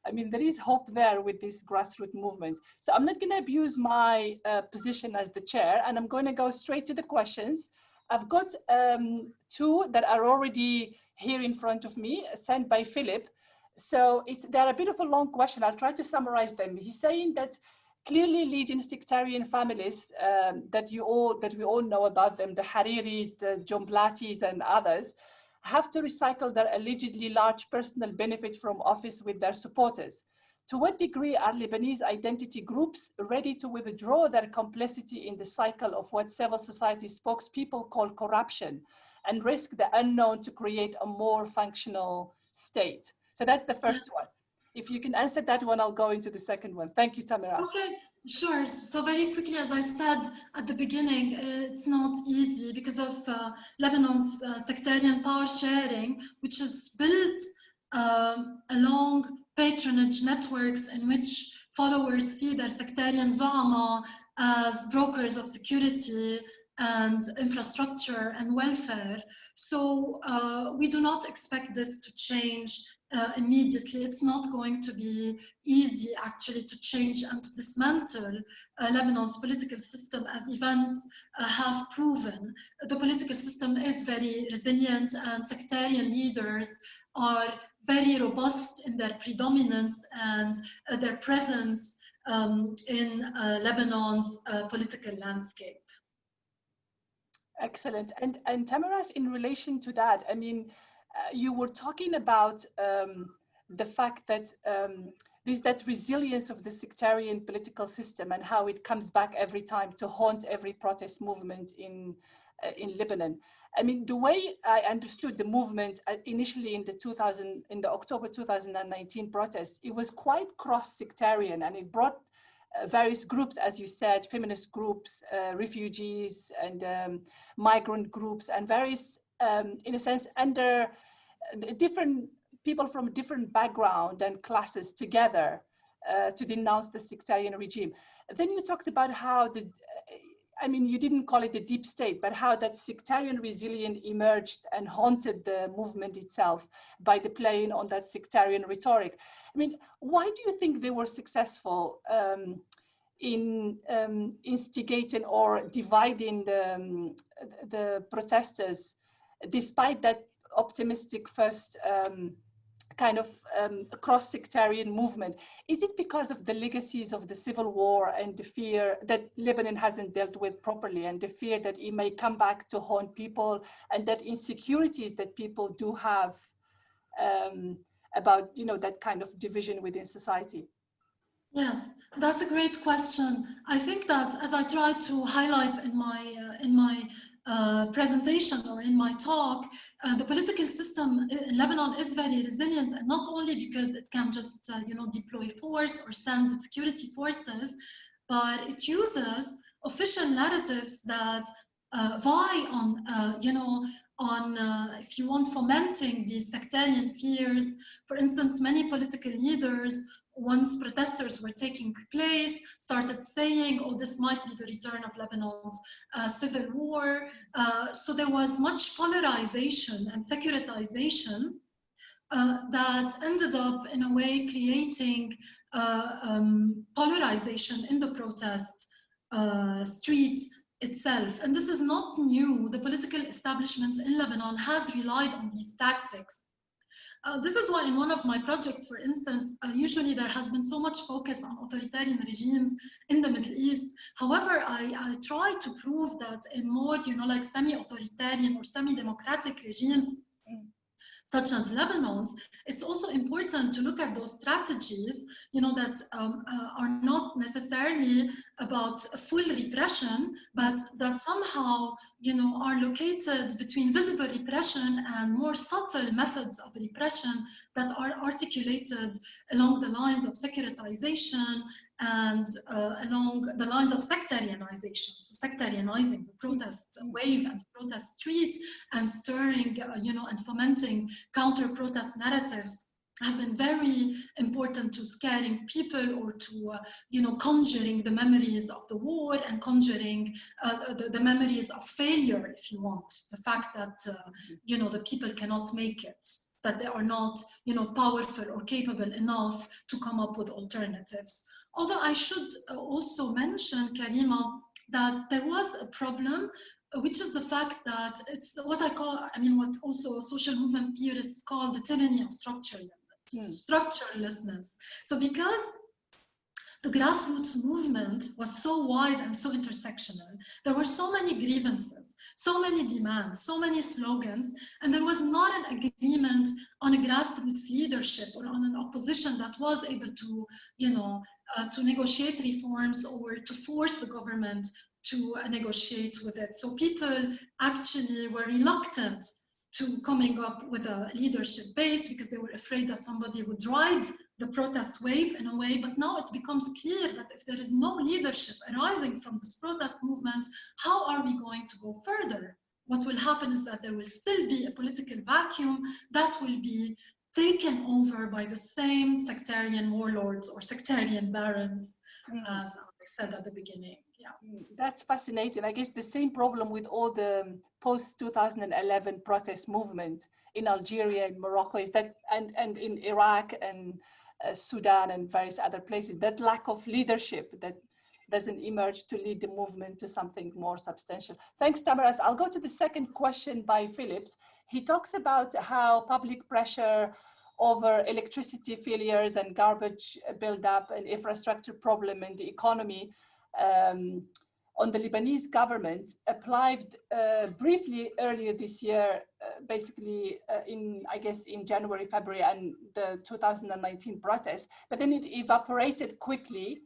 I mean, there is hope there with this grassroots movement. So I'm not going to abuse my uh, position as the chair, and I'm going to go straight to the questions. I've got um, two that are already here in front of me, sent by Philip. So it's, they're a bit of a long question. I'll try to summarize them. He's saying that clearly leading sectarian families um, that you all that we all know about them, the Hariris, the Jumblatis, and others, have to recycle their allegedly large personal benefit from office with their supporters. To what degree are Lebanese identity groups ready to withdraw their complicity in the cycle of what civil society spokespeople call corruption and risk the unknown to create a more functional state? So that's the first one. If you can answer that one, I'll go into the second one. Thank you, Tamara. Okay, sure. So very quickly, as I said at the beginning, it's not easy because of uh, Lebanon's uh, sectarian power sharing, which is built um, along patronage networks in which followers see their sectarian zu'ama as brokers of security and infrastructure and welfare. So uh, we do not expect this to change uh, immediately. It's not going to be easy actually to change and to dismantle uh, Lebanon's political system as events uh, have proven. The political system is very resilient and sectarian leaders are very robust in their predominance and uh, their presence um, in uh, Lebanon's uh, political landscape. Excellent. And, and Tamirace, in relation to that, I mean, uh, you were talking about um, the fact that um, there's that resilience of the sectarian political system and how it comes back every time to haunt every protest movement in in Lebanon. I mean, the way I understood the movement uh, initially in the 2000 in the October 2019 protests, it was quite cross-sectarian and it brought uh, various groups, as you said, feminist groups, uh, refugees and um, migrant groups and various um, in a sense, under uh, different people from different background and classes together uh, to denounce the sectarian regime. Then you talked about how the, I mean, you didn't call it the deep state, but how that sectarian resilience emerged and haunted the movement itself by the playing on that sectarian rhetoric. I mean, why do you think they were successful um, in um, instigating or dividing the, um, the protesters despite that optimistic first um, kind of um, cross-sectarian movement, is it because of the legacies of the civil war and the fear that Lebanon hasn't dealt with properly and the fear that it may come back to haunt people and that insecurities that people do have um, about, you know, that kind of division within society? Yes, that's a great question. I think that as I try to highlight in my uh, in my uh, presentation or in my talk, uh, the political system in Lebanon is very resilient, and not only because it can just, uh, you know, deploy force or send the security forces, but it uses official narratives that uh, vie on, you know, on, uh, if you want, fomenting these sectarian fears. For instance, many political leaders once protesters were taking place, started saying, oh, this might be the return of Lebanon's uh, civil war. Uh, so there was much polarization and securitization uh, that ended up in a way creating uh, um, polarization in the protest uh, street itself. And this is not new. The political establishment in Lebanon has relied on these tactics uh, this is why in one of my projects, for instance, uh, usually there has been so much focus on authoritarian regimes in the Middle East. However, I, I try to prove that in more, you know, like semi-authoritarian or semi-democratic regimes, such as Lebanon's, it's also important to look at those strategies, you know, that um, uh, are not necessarily about full repression, but that somehow, you know, are located between visible repression and more subtle methods of repression that are articulated along the lines of securitization and uh, along the lines of sectarianization, so sectarianizing the protest wave and protest street and stirring, uh, you know, and fomenting counter-protest narratives have been very important to scaring people or to, uh, you know, conjuring the memories of the war and conjuring uh, the, the, memories of failure, if you want. The fact that, uh, you know, the people cannot make it, that they are not, you know, powerful or capable enough to come up with alternatives. Although I should uh, also mention, Karima, that there was a problem which is the fact that it's what I call, I mean, what also social movement theorists call the tyranny of structure. Structurelessness. So because the grassroots movement was so wide and so intersectional, there were so many grievances, so many demands, so many slogans, and there was not an agreement on a grassroots leadership or on an opposition that was able to, you know, uh, to negotiate reforms or to force the government to negotiate with it. So people actually were reluctant to coming up with a leadership base because they were afraid that somebody would ride the protest wave in a way. But now it becomes clear that if there is no leadership arising from this protest movement, how are we going to go further? What will happen is that there will still be a political vacuum that will be taken over by the same sectarian warlords or sectarian barons, mm. as I said at the beginning yeah mm, that's fascinating i guess the same problem with all the post 2011 protest movement in algeria and morocco is that and and in iraq and uh, sudan and various other places that lack of leadership that doesn't emerge to lead the movement to something more substantial. Thanks, Tamirace. I'll go to the second question by Phillips. He talks about how public pressure over electricity failures and garbage buildup and infrastructure problem in the economy um, on the Lebanese government applied uh, briefly earlier this year, uh, basically uh, in, I guess, in January, February, and the 2019 protests, but then it evaporated quickly.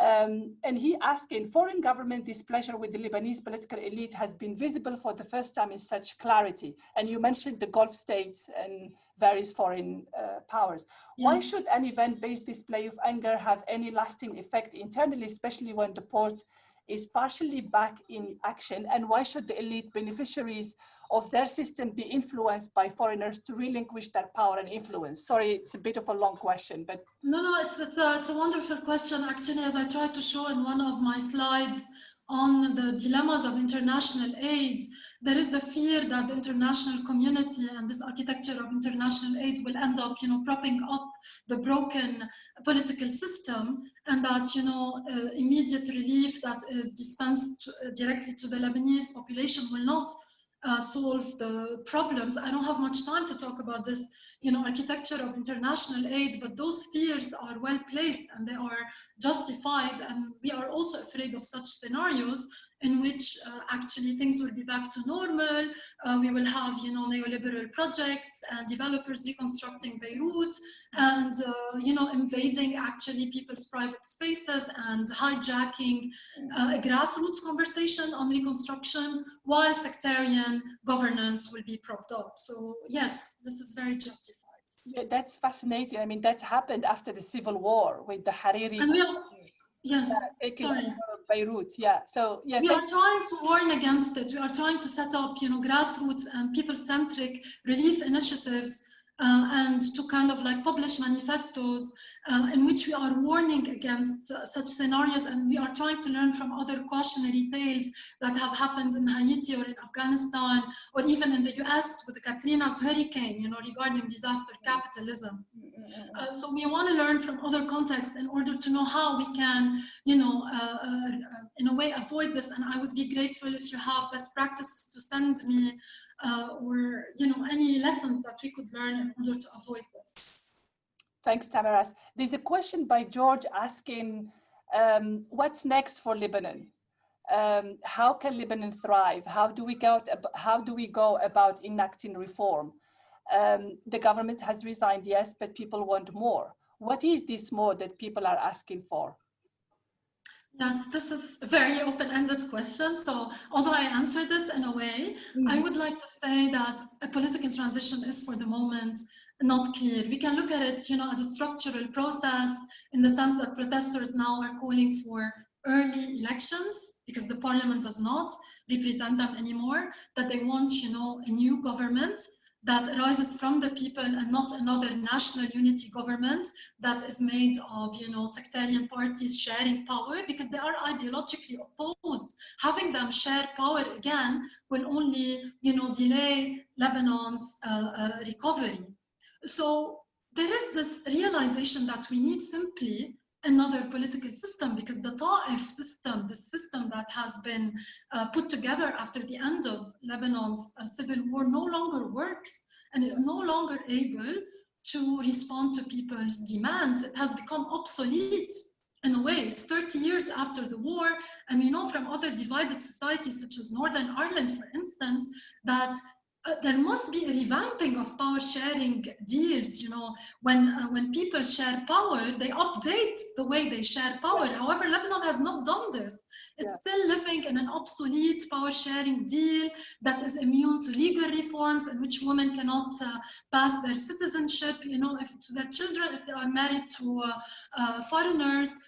Um, and he asking, foreign government displeasure with the Lebanese political elite has been visible for the first time in such clarity. And you mentioned the Gulf states and various foreign uh, powers. Why should an event-based display of anger have any lasting effect internally, especially when the port is partially back in action? And why should the elite beneficiaries of their system be influenced by foreigners to relinquish their power and influence? Sorry, it's a bit of a long question, but. No, no, it's, it's, a, it's a wonderful question. Actually, as I tried to show in one of my slides, on the dilemmas of international aid, there is the fear that the international community and this architecture of international aid will end up, you know, propping up the broken political system and that, you know, uh, immediate relief that is dispensed to, uh, directly to the Lebanese population will not uh, solve the problems. I don't have much time to talk about this you know, architecture of international aid, but those fears are well placed and they are justified. And we are also afraid of such scenarios in which uh, actually things will be back to normal. Uh, we will have, you know, neoliberal projects and developers reconstructing Beirut and, uh, you know, invading actually people's private spaces and hijacking uh, a grassroots conversation on reconstruction while sectarian governance will be propped up. So yes, this is very justified. Yeah, that's fascinating. I mean, that happened after the civil war with the Hariri. And we are, yes, sorry. Beirut. Yeah. So yeah. We are trying to warn against it. We are trying to set up, you know, grassroots and people-centric relief initiatives uh, and to kind of like publish manifestos uh, in which we are warning against uh, such scenarios and we are trying to learn from other cautionary tales that have happened in Haiti or in Afghanistan or even in the US with the Katrina's hurricane, you know, regarding disaster capitalism. Uh, so we want to learn from other contexts in order to know how we can, you know, uh, uh, in a way avoid this. And I would be grateful if you have best practices to send me or, you know, any lessons that we could learn in order to avoid this. Thanks, Tamirace. There's a question by George asking, um, what's next for Lebanon? Um, how can Lebanon thrive? How do we go? To, how do we go about enacting reform? Um, the government has resigned, yes, but people want more. What is this more that people are asking for? Yes, this is a very open-ended question. So although I answered it in a way, mm. I would like to say that a political transition is for the moment not clear. We can look at it, you know, as a structural process in the sense that protesters now are calling for early elections because the parliament does not represent them anymore, that they want, you know, a new government that arises from the people and not another national unity government that is made of, you know, sectarian parties sharing power because they are ideologically opposed. Having them share power again will only, you know, delay Lebanon's uh, uh, recovery. So there is this realization that we need simply another political system because the Ta'if system, the system that has been uh, put together after the end of Lebanon's uh, civil war no longer works and is no longer able to respond to people's demands. It has become obsolete in a way. It's 30 years after the war, and we know from other divided societies, such as Northern Ireland, for instance, that uh, there must be a revamping of power sharing deals you know. When uh, when people share power they update the way they share power. However lebanon has not done this. It's yeah. still living in an obsolete power sharing deal that is immune to legal reforms in which women cannot uh, pass their citizenship you know if to their children if they are married to uh, uh, foreigners.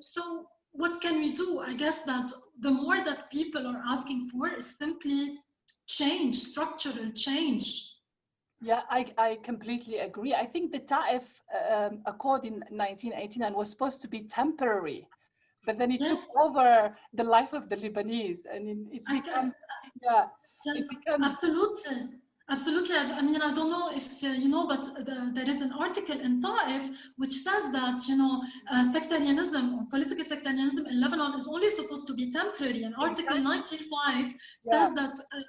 So what can we do? I guess that the more that people are asking for is simply change, structural change. Yeah, I, I completely agree. I think the Ta'if um, Accord in 1989 was supposed to be temporary, but then it yes. took over the life of the Lebanese, and it's become, yeah, it becomes, absolutely. Absolutely. I mean, I don't know if uh, you know, but the, there is an article in Ta'if which says that, you know, uh, sectarianism or political sectarianism in Lebanon is only supposed to be temporary. And Article 95 says that uh,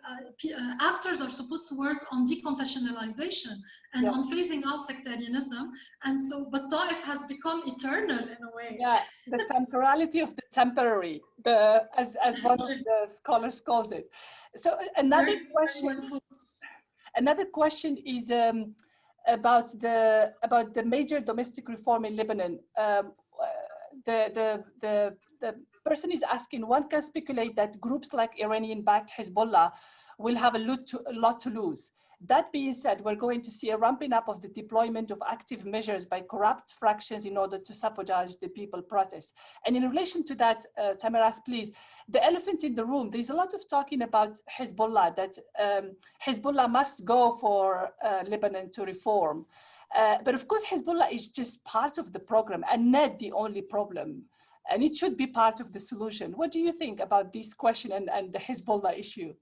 uh, actors are supposed to work on deconfessionalization and yeah. on phasing out sectarianism. And so, but Ta'if has become eternal in a way. Yeah, the temporality of the temporary, the as, as one of the scholars calls it. So another question. Another question is um, about the about the major domestic reform in Lebanon. Um, the, the, the, the person is asking, one can speculate that groups like Iranian-backed Hezbollah will have a lot, to, a lot to lose. That being said, we're going to see a ramping up of the deployment of active measures by corrupt fractions in order to sabotage the people protests. And in relation to that, uh, Tamirace, please, the elephant in the room, there's a lot of talking about Hezbollah, that um, Hezbollah must go for uh, Lebanon to reform. Uh, but of course, Hezbollah is just part of the program and not the only problem. And it should be part of the solution. What do you think about this question and, and the Hezbollah issue?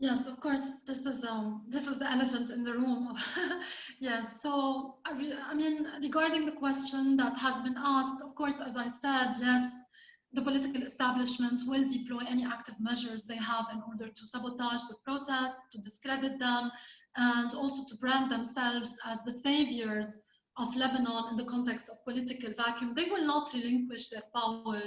Yes, of course. This is um, this is the elephant in the room. yes. So I mean, regarding the question that has been asked, of course, as I said, yes, the political establishment will deploy any active measures they have in order to sabotage the protests, to discredit them, and also to brand themselves as the saviors of Lebanon in the context of political vacuum. They will not relinquish their power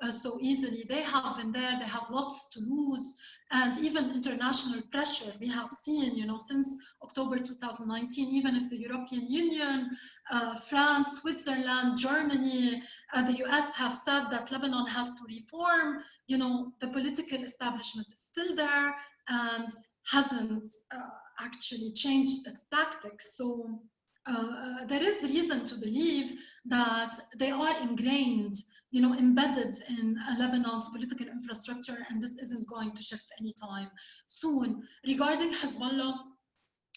uh, so easily. They have been there, they have lots to lose and even international pressure we have seen you know since october 2019 even if the european union uh, france switzerland germany uh, the us have said that lebanon has to reform you know the political establishment is still there and hasn't uh, actually changed its tactics. So uh, there is reason to believe that they are ingrained you know, embedded in Lebanon's political infrastructure, and this isn't going to shift anytime soon. Regarding Hezbollah,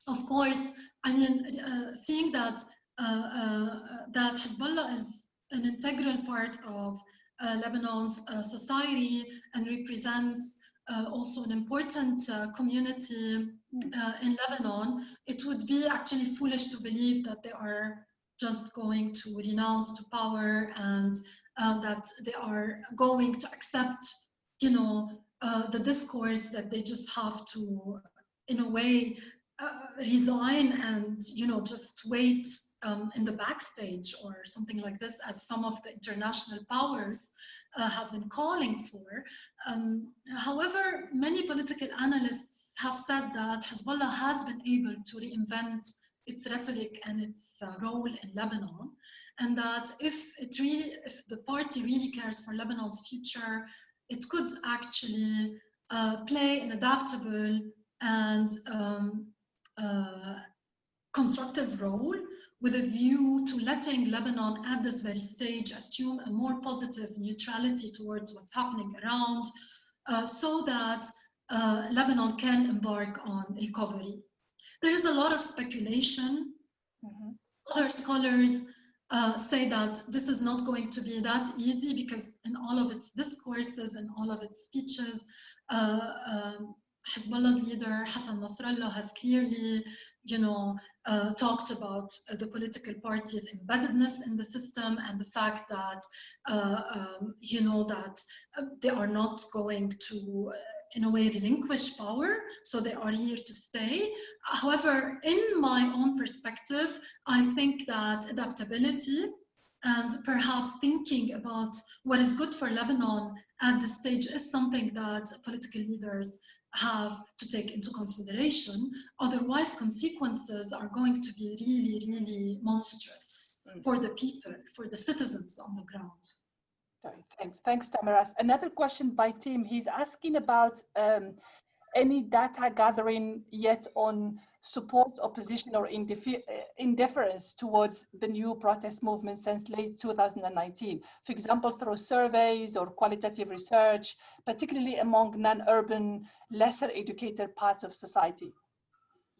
of course, I mean, uh, seeing that uh, uh, that Hezbollah is an integral part of uh, Lebanon's uh, society and represents uh, also an important community in Lebanon, it would be actually foolish to believe that they are just going to renounce to power and uh, that they are going to accept, you know, uh, the discourse that they just have to, in a way, uh, resign and, you know, just wait um, in the backstage or something like this, as some of the international powers uh, have been calling for. Um, however, many political analysts have said that Hezbollah has been able to reinvent its rhetoric and its uh, role in Lebanon, and that if it really, if the party really cares for Lebanon's future, it could actually uh, play an adaptable and um, uh, constructive role with a view to letting Lebanon at this very stage assume a more positive neutrality towards what's happening around uh, so that uh, Lebanon can embark on recovery. There is a lot of speculation. Mm -hmm. Other scholars uh, say that this is not going to be that easy because in all of its discourses and all of its speeches, uh, um, Hezbollah's leader Hassan Nasrallah has clearly, you know, uh, talked about uh, the political parties' embeddedness in the system and the fact that, uh, um, you know, that they are not going to, in a way, relinquish power, so they are here to stay. However, in my own perspective, I think that adaptability and perhaps thinking about what is good for Lebanon at this stage is something that political leaders have to take into consideration. Otherwise, consequences are going to be really, really monstrous mm. for the people, for the citizens on the ground. Okay, thanks. Thanks, Tamirace. Another question by Tim. He's asking about um, any data gathering yet on support, opposition, or indifference towards the new protest movement since late 2019, for example, through surveys or qualitative research, particularly among non-urban, lesser educated parts of society?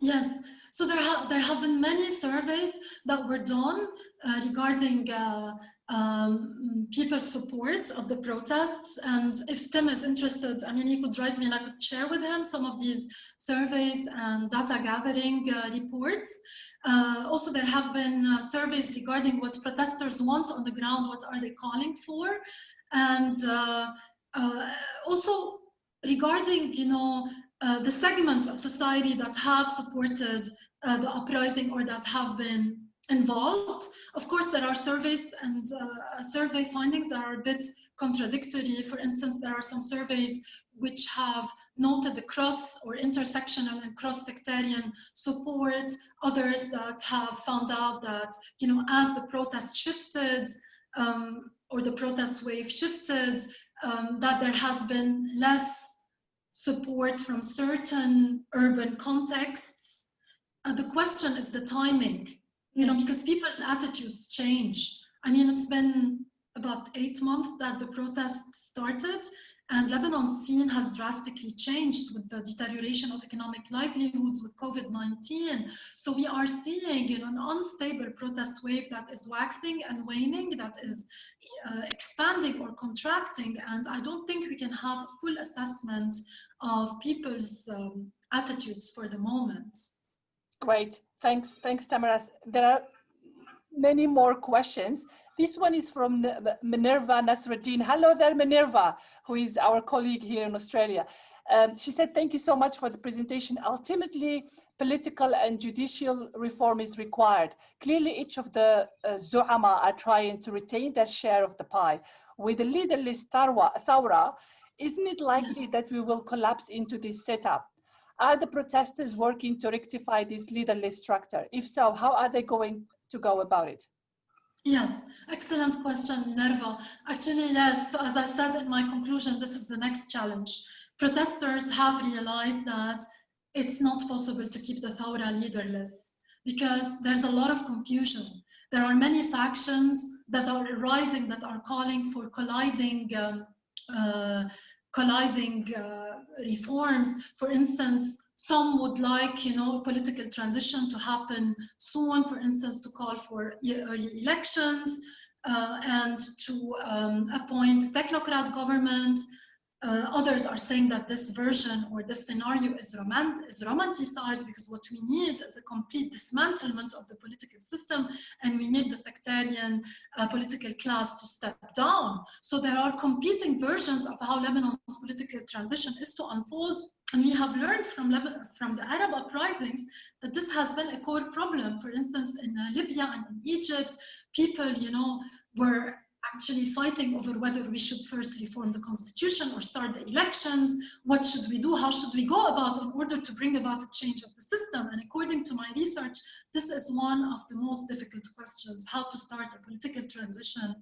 Yes, so there, ha there have been many surveys that were done uh, regarding uh, um, people's support of the protests. And if Tim is interested, I mean, he could write me and I could share with him some of these surveys and data gathering uh, reports. Uh, also, there have been uh, surveys regarding what protesters want on the ground, what are they calling for? And uh, uh, also regarding, you know, uh, the segments of society that have supported the uprising or that have been involved. Of course, there are surveys and uh, survey findings that are a bit contradictory. For instance, there are some surveys which have noted the cross or intersectional and cross-sectarian support, others that have found out that, you know, as the protest shifted um, or the protest wave shifted, um, that there has been less support from certain urban contexts. Uh, the question is the timing you know, because people's attitudes change. I mean, it's been about eight months that the protests started and Lebanon's scene has drastically changed with the deterioration of economic livelihoods with COVID-19. So we are seeing you know, an unstable protest wave that is waxing and waning, that is uh, expanding or contracting. And I don't think we can have a full assessment of people's um, attitudes for the moment. Great. Thanks, thanks, Tamirace. There are many more questions. This one is from Minerva Nasruddin. Hello there, Minerva, who is our colleague here in Australia. Um, she said, thank you so much for the presentation. Ultimately, political and judicial reform is required. Clearly, each of the uh, Zu'ama are trying to retain their share of the pie. With the leaderless Thawra, isn't it likely that we will collapse into this setup? Are the protesters working to rectify this leaderless structure? If so, how are they going to go about it? Yes, excellent question, Minerva. Actually, yes, as I said in my conclusion, this is the next challenge. Protesters have realized that it's not possible to keep the Thawra leaderless because there's a lot of confusion. There are many factions that are rising that are calling for colliding um, uh, colliding uh, reforms. For instance, some would like, you know, political transition to happen soon, for instance, to call for early elections uh, and to um, appoint technocrat government uh, others are saying that this version or this scenario is, romant is romanticized because what we need is a complete dismantlement of the political system and we need the sectarian uh, political class to step down. So there are competing versions of how Lebanon's political transition is to unfold and we have learned from, from the Arab uprisings that this has been a core problem. For instance, in uh, Libya and in Egypt, people, you know, were actually fighting over whether we should first reform the constitution or start the elections. What should we do? How should we go about in order to bring about a change of the system? And according to my research, this is one of the most difficult questions, how to start a political transition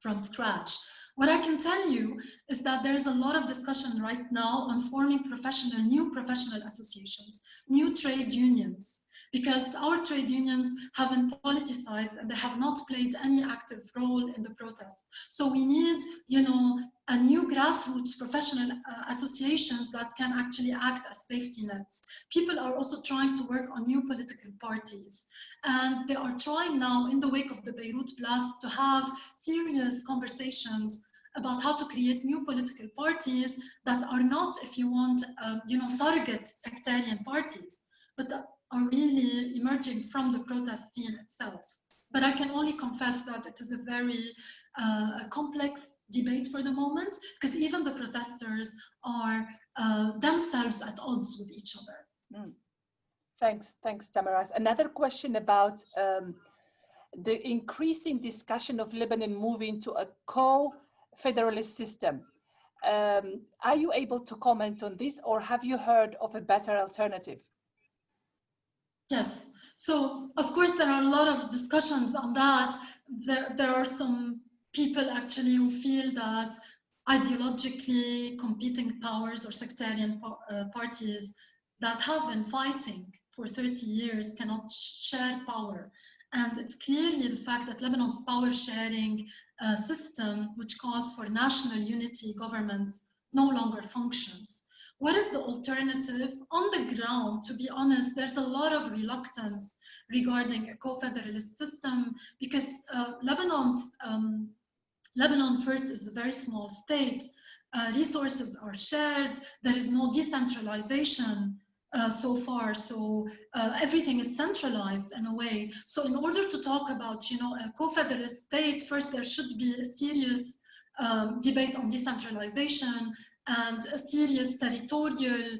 from scratch. What I can tell you is that there is a lot of discussion right now on forming professional, new professional associations, new trade unions, because our trade unions haven't politicized and they have not played any active role in the protests. So we need, you know, a new grassroots professional uh, associations that can actually act as safety nets. People are also trying to work on new political parties. And they are trying now, in the wake of the Beirut blast, to have serious conversations about how to create new political parties that are not, if you want, um, you know, surrogate sectarian parties, but are really emerging from the protest scene itself. But I can only confess that it is a very uh, complex debate for the moment, because even the protesters are uh, themselves at odds with each other. Mm. Thanks, thanks, Tamirace. Another question about um, the increasing discussion of Lebanon moving to a co-federalist system. Um, are you able to comment on this or have you heard of a better alternative? Yes. So of course there are a lot of discussions on that. There, there are some people actually who feel that ideologically competing powers or sectarian uh, parties that have been fighting for 30 years cannot share power. And it's clearly the fact that Lebanon's power sharing uh, system, which calls for national unity governments, no longer functions what is the alternative? On the ground, to be honest, there's a lot of reluctance regarding a co-federalist system because uh, Lebanon's um, Lebanon first is a very small state. Uh, resources are shared. There is no decentralization uh, so far. So uh, everything is centralized in a way. So in order to talk about, you know, a co-federalist state, first there should be a serious um, debate on decentralization and a serious territorial,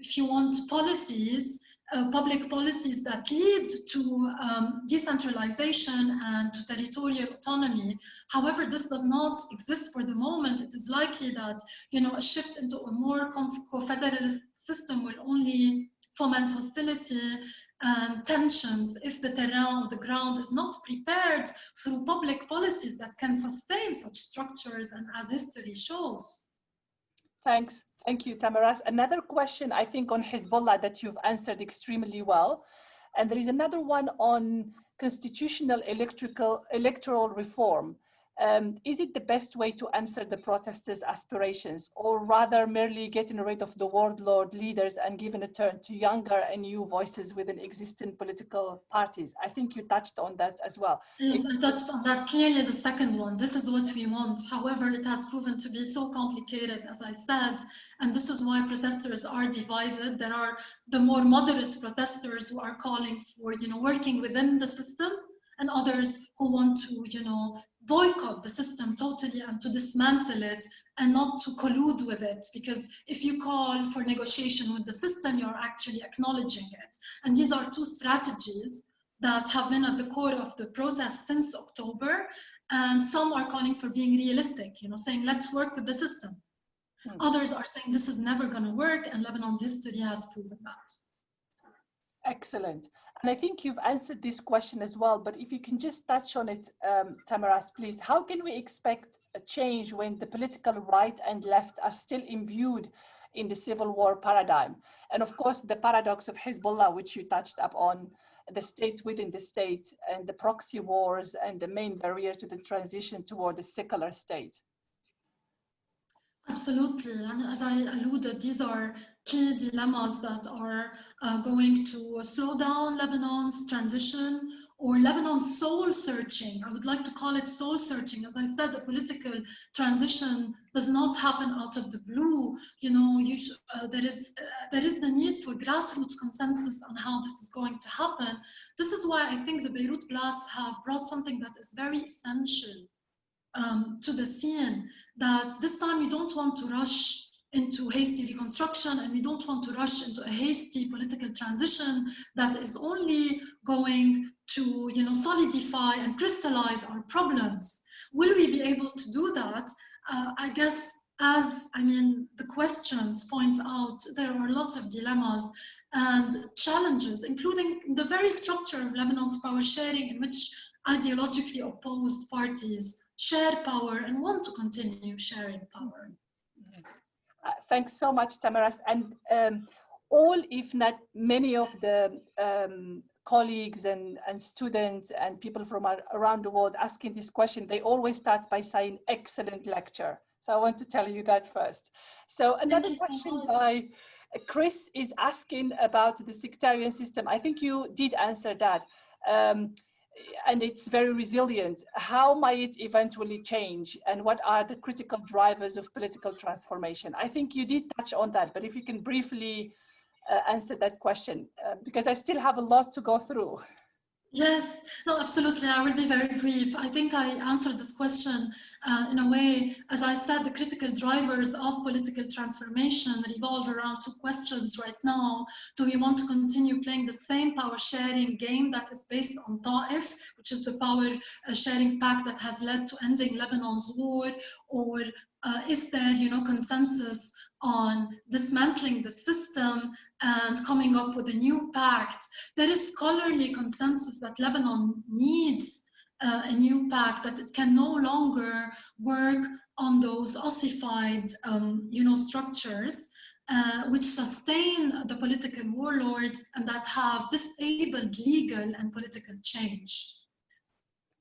if you want, policies, uh, public policies that lead to um, decentralization and to territorial autonomy. However, this does not exist for the moment. It is likely that you know a shift into a more co-federalist system will only foment hostility and tensions if the terrain the ground is not prepared through public policies that can sustain such structures and as history shows. Thanks. Thank you, Tamirace. Another question, I think, on Hezbollah that you've answered extremely well. And there is another one on constitutional electrical, electoral reform. Um, is it the best way to answer the protesters' aspirations, or rather merely getting rid of the warlord leaders and giving a turn to younger and new voices within existing political parties? I think you touched on that as well. Yes, I touched on that clearly, the second one. This is what we want. However, it has proven to be so complicated, as I said, and this is why protesters are divided. There are the more moderate protesters who are calling for, you know, working within the system, and others who want to, you know, boycott the system totally and to dismantle it and not to collude with it. Because if you call for negotiation with the system you're actually acknowledging it. And these are two strategies that have been at the core of the protest since october. And some are calling for being realistic you know saying let's work with the system. Hmm. others are saying this is never going to work and lebanon's history has proven that. Excellent and I think you've answered this question as well, but if you can just touch on it, um, Tamirace, please. How can we expect a change when the political right and left are still imbued in the civil war paradigm? And of course, the paradox of Hezbollah, which you touched upon, the state within the state and the proxy wars and the main barrier to the transition toward a secular state. Absolutely. And as I alluded, these are key dilemmas that are uh, going to slow down Lebanon's transition or Lebanon's soul searching. I would like to call it soul searching. As I said, a political transition does not happen out of the blue. You know, you uh, there is uh, there is the need for grassroots consensus on how this is going to happen. This is why I think the Beirut blasts have brought something that is very essential um, to the scene. That this time you don't want to rush into hasty reconstruction and we don't want to rush into a hasty political transition that is only going to you know solidify and crystallize our problems Will we be able to do that? Uh, I guess as I mean, the questions point out, there are lots of dilemmas and challenges, including the very structure of Lebanon's power sharing in which ideologically opposed parties share power and want to continue sharing power. Thanks so much, Tamirace. And um, all, if not many of the um, colleagues and, and students and people from around the world asking this question, they always start by saying excellent lecture. So I want to tell you that first. So another question so by Chris is asking about the sectarian system. I think you did answer that. Um, and it's very resilient. How might it eventually change? And what are the critical drivers of political transformation? I think you did touch on that, but if you can briefly uh, answer that question, uh, because I still have a lot to go through. Yes, no, absolutely. I will be very brief. I think I answered this question uh, in a way, as I said, the critical drivers of political transformation revolve around two questions right now. Do we want to continue playing the same power sharing game that is based on Ta'if, which is the power uh, sharing pact that has led to ending Lebanon's war, or uh, is there, you know, consensus on dismantling the system and coming up with a new pact. There is scholarly consensus that Lebanon needs uh, a new pact, that it can no longer work on those ossified um, you know, structures uh, which sustain the political warlords and that have disabled legal and political change.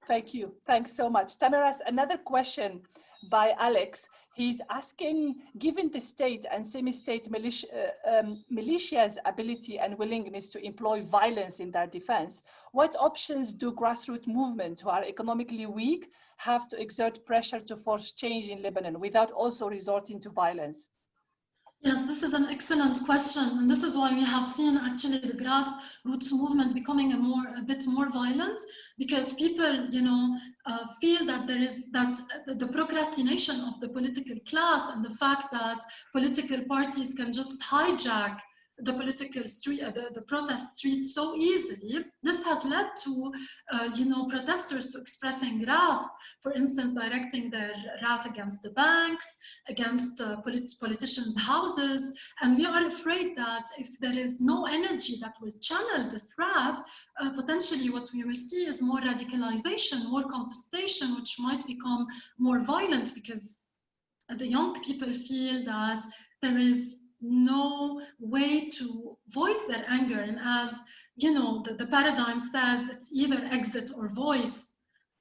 Thank you. Thanks so much. Tamirace, another question by Alex. He's asking, given the state and semi-state militia, uh, um, militia's ability and willingness to employ violence in their defense, what options do grassroots movements who are economically weak have to exert pressure to force change in Lebanon without also resorting to violence? Yes, this is an excellent question, and this is why we have seen actually the grassroots movement becoming a more a bit more violent because people, you know, uh, feel that there is that the procrastination of the political class and the fact that political parties can just hijack the political street, uh, the, the protest street so easily. This has led to, uh, you know, protesters to expressing wrath, for instance, directing their wrath against the banks, against uh, polit politicians' houses. And we are afraid that if there is no energy that will channel this wrath, uh, potentially what we will see is more radicalization, more contestation, which might become more violent because the young people feel that there is no way to voice their anger. And as you know, the, the paradigm says it's either exit or voice.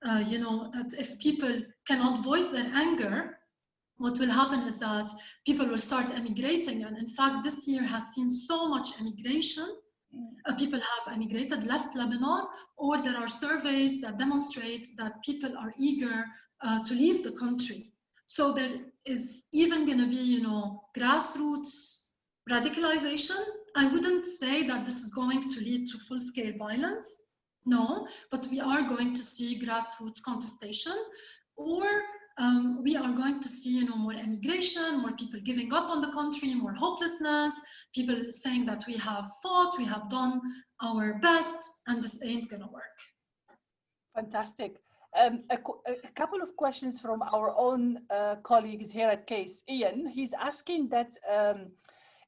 Uh, you know, that if people cannot voice their anger, what will happen is that people will start emigrating. And in fact, this year has seen so much emigration. Uh, people have emigrated, left Lebanon, or there are surveys that demonstrate that people are eager uh, to leave the country. So there is even going to be, you know, grassroots radicalization. I wouldn't say that this is going to lead to full-scale violence, no, but we are going to see grassroots contestation, or um, we are going to see, you know, more emigration, more people giving up on the country, more hopelessness, people saying that we have fought, we have done our best, and this ain't gonna work. Fantastic. Um, a, a, couple of questions from our own uh, colleagues here at CASE. Ian, he's asking that, um,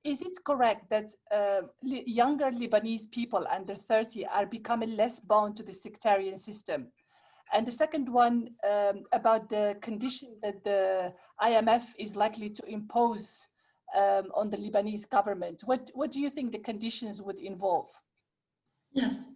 is it correct that uh, younger Lebanese people under 30 are becoming less bound to the sectarian system? And the second one um, about the condition that the IMF is likely to impose um, on the Lebanese government. What, what do you think the conditions would involve? Yes.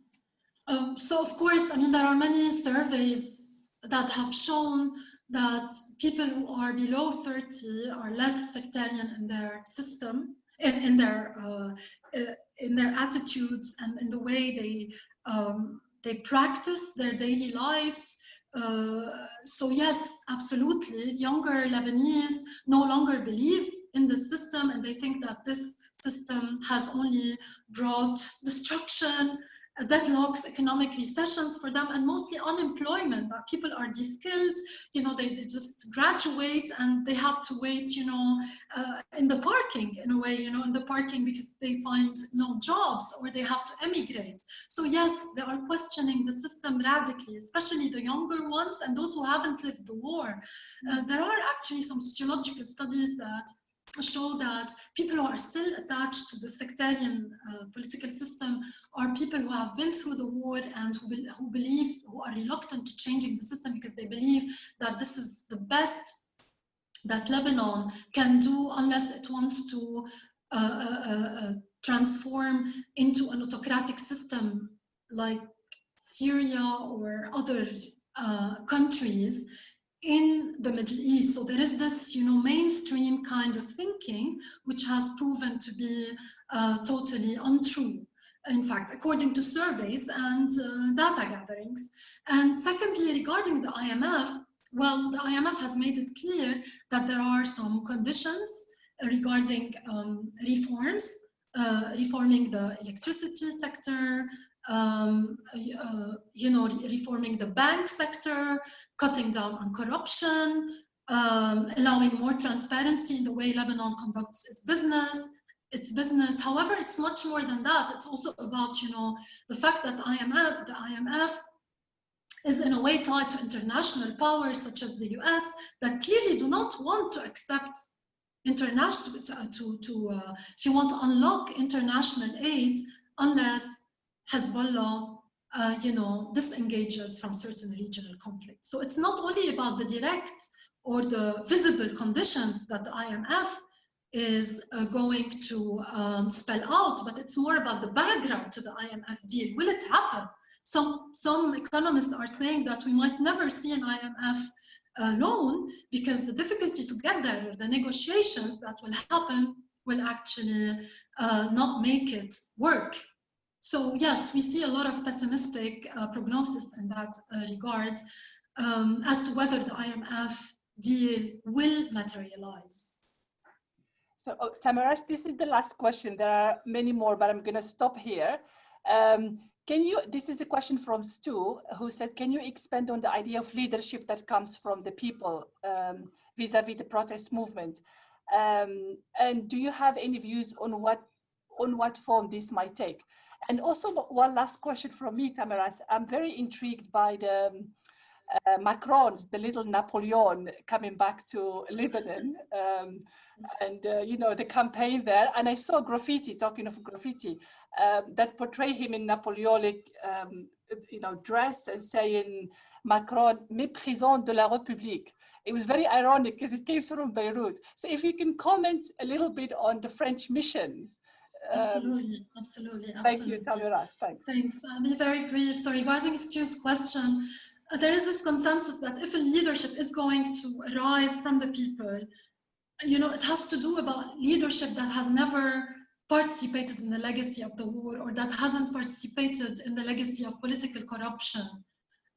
Um, so of course, I mean, there are many surveys that have shown that people who are below 30 are less sectarian in their system, in, in their uh, uh, in their attitudes and in the way they um, they practice their daily lives. Uh, so yes, absolutely, younger Lebanese no longer believe in the system and they think that this system has only brought destruction deadlocks, economic recessions for them, and mostly unemployment. That people are de-skilled, you know, they, they just graduate and they have to wait, you know, uh, in the parking in a way, you know, in the parking because they find no jobs or they have to emigrate. So yes, they are questioning the system radically, especially the younger ones and those who haven't lived the war. Uh, there are actually some sociological studies that show that people who are still attached to the sectarian uh, political system are people who have been through the war and who, be, who believe, who are reluctant to changing the system because they believe that this is the best that Lebanon can do unless it wants to uh, uh, uh, uh transform into an autocratic system like Syria or other uh, countries in the Middle East. So there is this, you know, mainstream kind of thinking, which has proven to be uh, totally untrue. In fact, according to surveys and uh, data gatherings. And secondly, regarding the IMF, well, the IMF has made it clear that there are some conditions regarding um, reforms, uh, reforming the electricity sector, um, uh, you know, reforming the bank sector, cutting down on corruption, um, allowing more transparency in the way Lebanon conducts its business, its business. However, it's much more than that. It's also about, you know, the fact that IMF, the IMF is in a way tied to international powers such as the US that clearly do not want to accept international, to, to, to uh, if you want to unlock international aid unless Hezbollah, uh, you know, disengages from certain regional conflicts. So it's not only about the direct or the visible conditions that the IMF is uh, going to um, spell out, but it's more about the background to the IMF deal. Will it happen? Some, some economists are saying that we might never see an IMF uh, loan because the difficulty to get there, the negotiations that will happen, will actually uh, not make it work. So yes, we see a lot of pessimistic uh, prognosis in that uh, regard um, as to whether the IMF deal will materialize. So oh, this is the last question. There are many more, but I'm going to stop here. Um, can you, this is a question from Stu, who said, can you expand on the idea of leadership that comes from the people um, vis-a-vis um, -vis the protest movement? Um, and do you have any views on what, on what form this might take? And also one last question from me, Tamirace. I'm very intrigued by the um, uh, Macron's, the little Napoleon coming back to Lebanon um, and, uh, you know, the campaign there. And I saw graffiti, talking of graffiti, um, that portray him in Napoleonic, um, you know, dress and saying, Macron, méprisant de la République. It was very ironic because it came from Beirut. So if you can comment a little bit on the French mission Absolutely, absolutely, absolutely. Thank you, Tamirace. Thanks. Thanks. I'll be very brief. So regarding Stu's question, uh, there is this consensus that if a leadership is going to arise from the people, you know, it has to do about leadership that has never participated in the legacy of the war or that hasn't participated in the legacy of political corruption,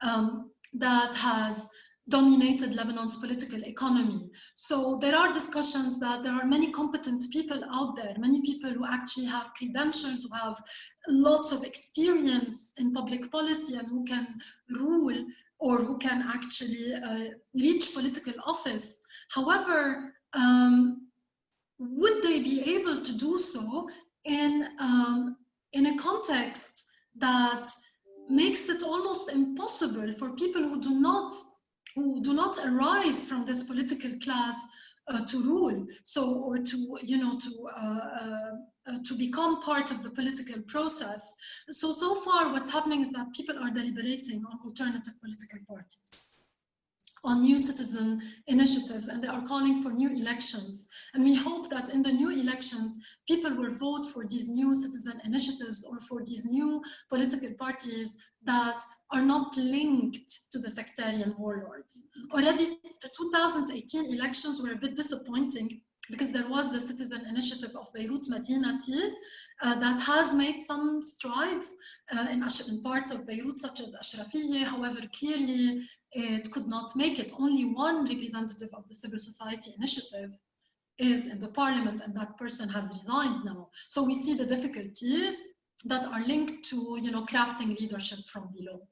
um, that has dominated Lebanon's political economy. So there are discussions that there are many competent people out there, many people who actually have credentials, who have lots of experience in public policy and who can rule or who can actually uh, reach political office. However, um, would they be able to do so in, um, in a context that makes it almost impossible for people who do not who do not arise from this political class uh, to rule. So or to you know to uh, uh, uh, to become part of the political process. So so far what's happening is that people are deliberating on alternative political parties on new citizen initiatives and they are calling for new elections. And we hope that in the new elections, people will vote for these new citizen initiatives or for these new political parties that are not linked to the sectarian warlords. Already the 2018 elections were a bit disappointing because there was the citizen initiative of Beirut Madinati uh, that has made some strides uh, in, in, parts of Beirut, such as Ashrafieh. However, clearly it could not make it. Only one representative of the civil society initiative is in the parliament and that person has resigned now. So we see the difficulties that are linked to, you know, crafting leadership from below.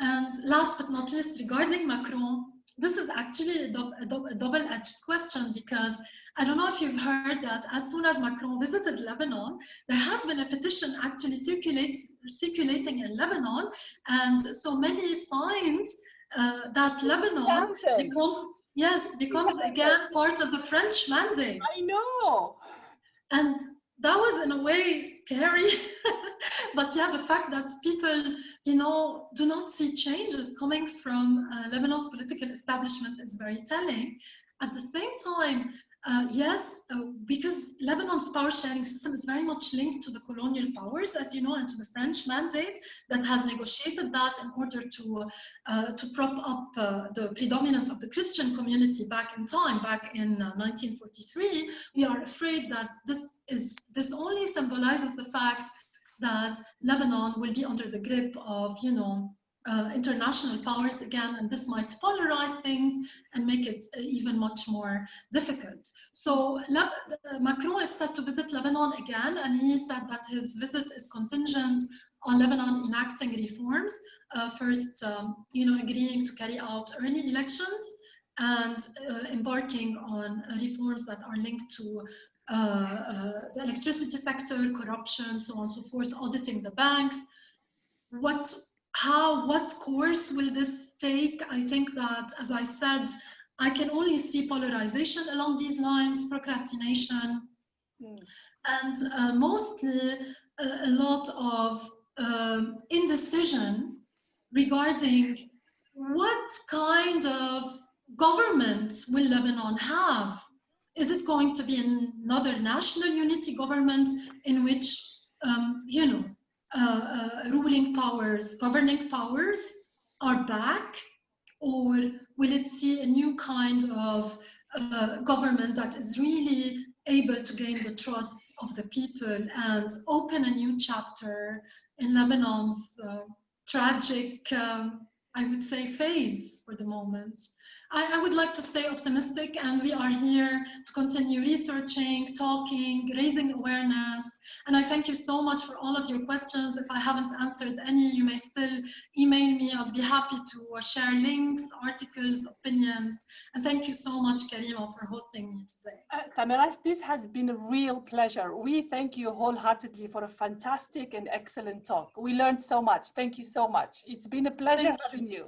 And last but not least, regarding Macron, this is actually a, do a, a double-edged question because I don't know if you've heard that as soon as Macron visited Lebanon, there has been a petition actually circulate, circulating in Lebanon, and so many find uh, that Lebanon become, yes becomes again part of the French mandate. I know. And that was in a way scary but yeah the fact that people you know do not see changes coming from uh, lebanon's political establishment is very telling at the same time uh, yes, uh, because Lebanon's power sharing system is very much linked to the colonial powers, as you know, and to the French mandate that has negotiated that in order to uh, to prop up uh, the predominance of the Christian community back in time, back in 1943. Uh, we are afraid that this is this only symbolizes the fact that Lebanon will be under the grip of, you know, uh, international powers again, and this might polarize things and make it uh, even much more difficult. So Le uh, Macron is set to visit Lebanon again, and he said that his visit is contingent on Lebanon enacting reforms, uh, first, um, you know, agreeing to carry out early elections and uh, embarking on reforms that are linked to uh, the electricity sector, corruption, so on and so forth, auditing the banks. What how, what course will this take? I think that, as I said, I can only see polarization along these lines, procrastination, mm. and uh, mostly a, a, lot of um, indecision regarding what kind of government will Lebanon have? Is it going to be another national unity government in which, um, you know, uh, uh, ruling powers, governing powers are back, or will it see a new kind of uh, government that is really able to gain the trust of the people and open a new chapter in Lebanon's uh, tragic, um, I would say, phase for the moment. I, I, would like to stay optimistic and we are here to continue researching, talking, raising awareness, and I thank you so much for all of your questions. If I haven't answered any, you may still email me. I'd be happy to uh, share links, articles, opinions. And thank you so much, Karima, for hosting me today. Uh, this has been a real pleasure. We thank you wholeheartedly for a fantastic and excellent talk. We learned so much. Thank you so much. It's been a pleasure thank having you. you.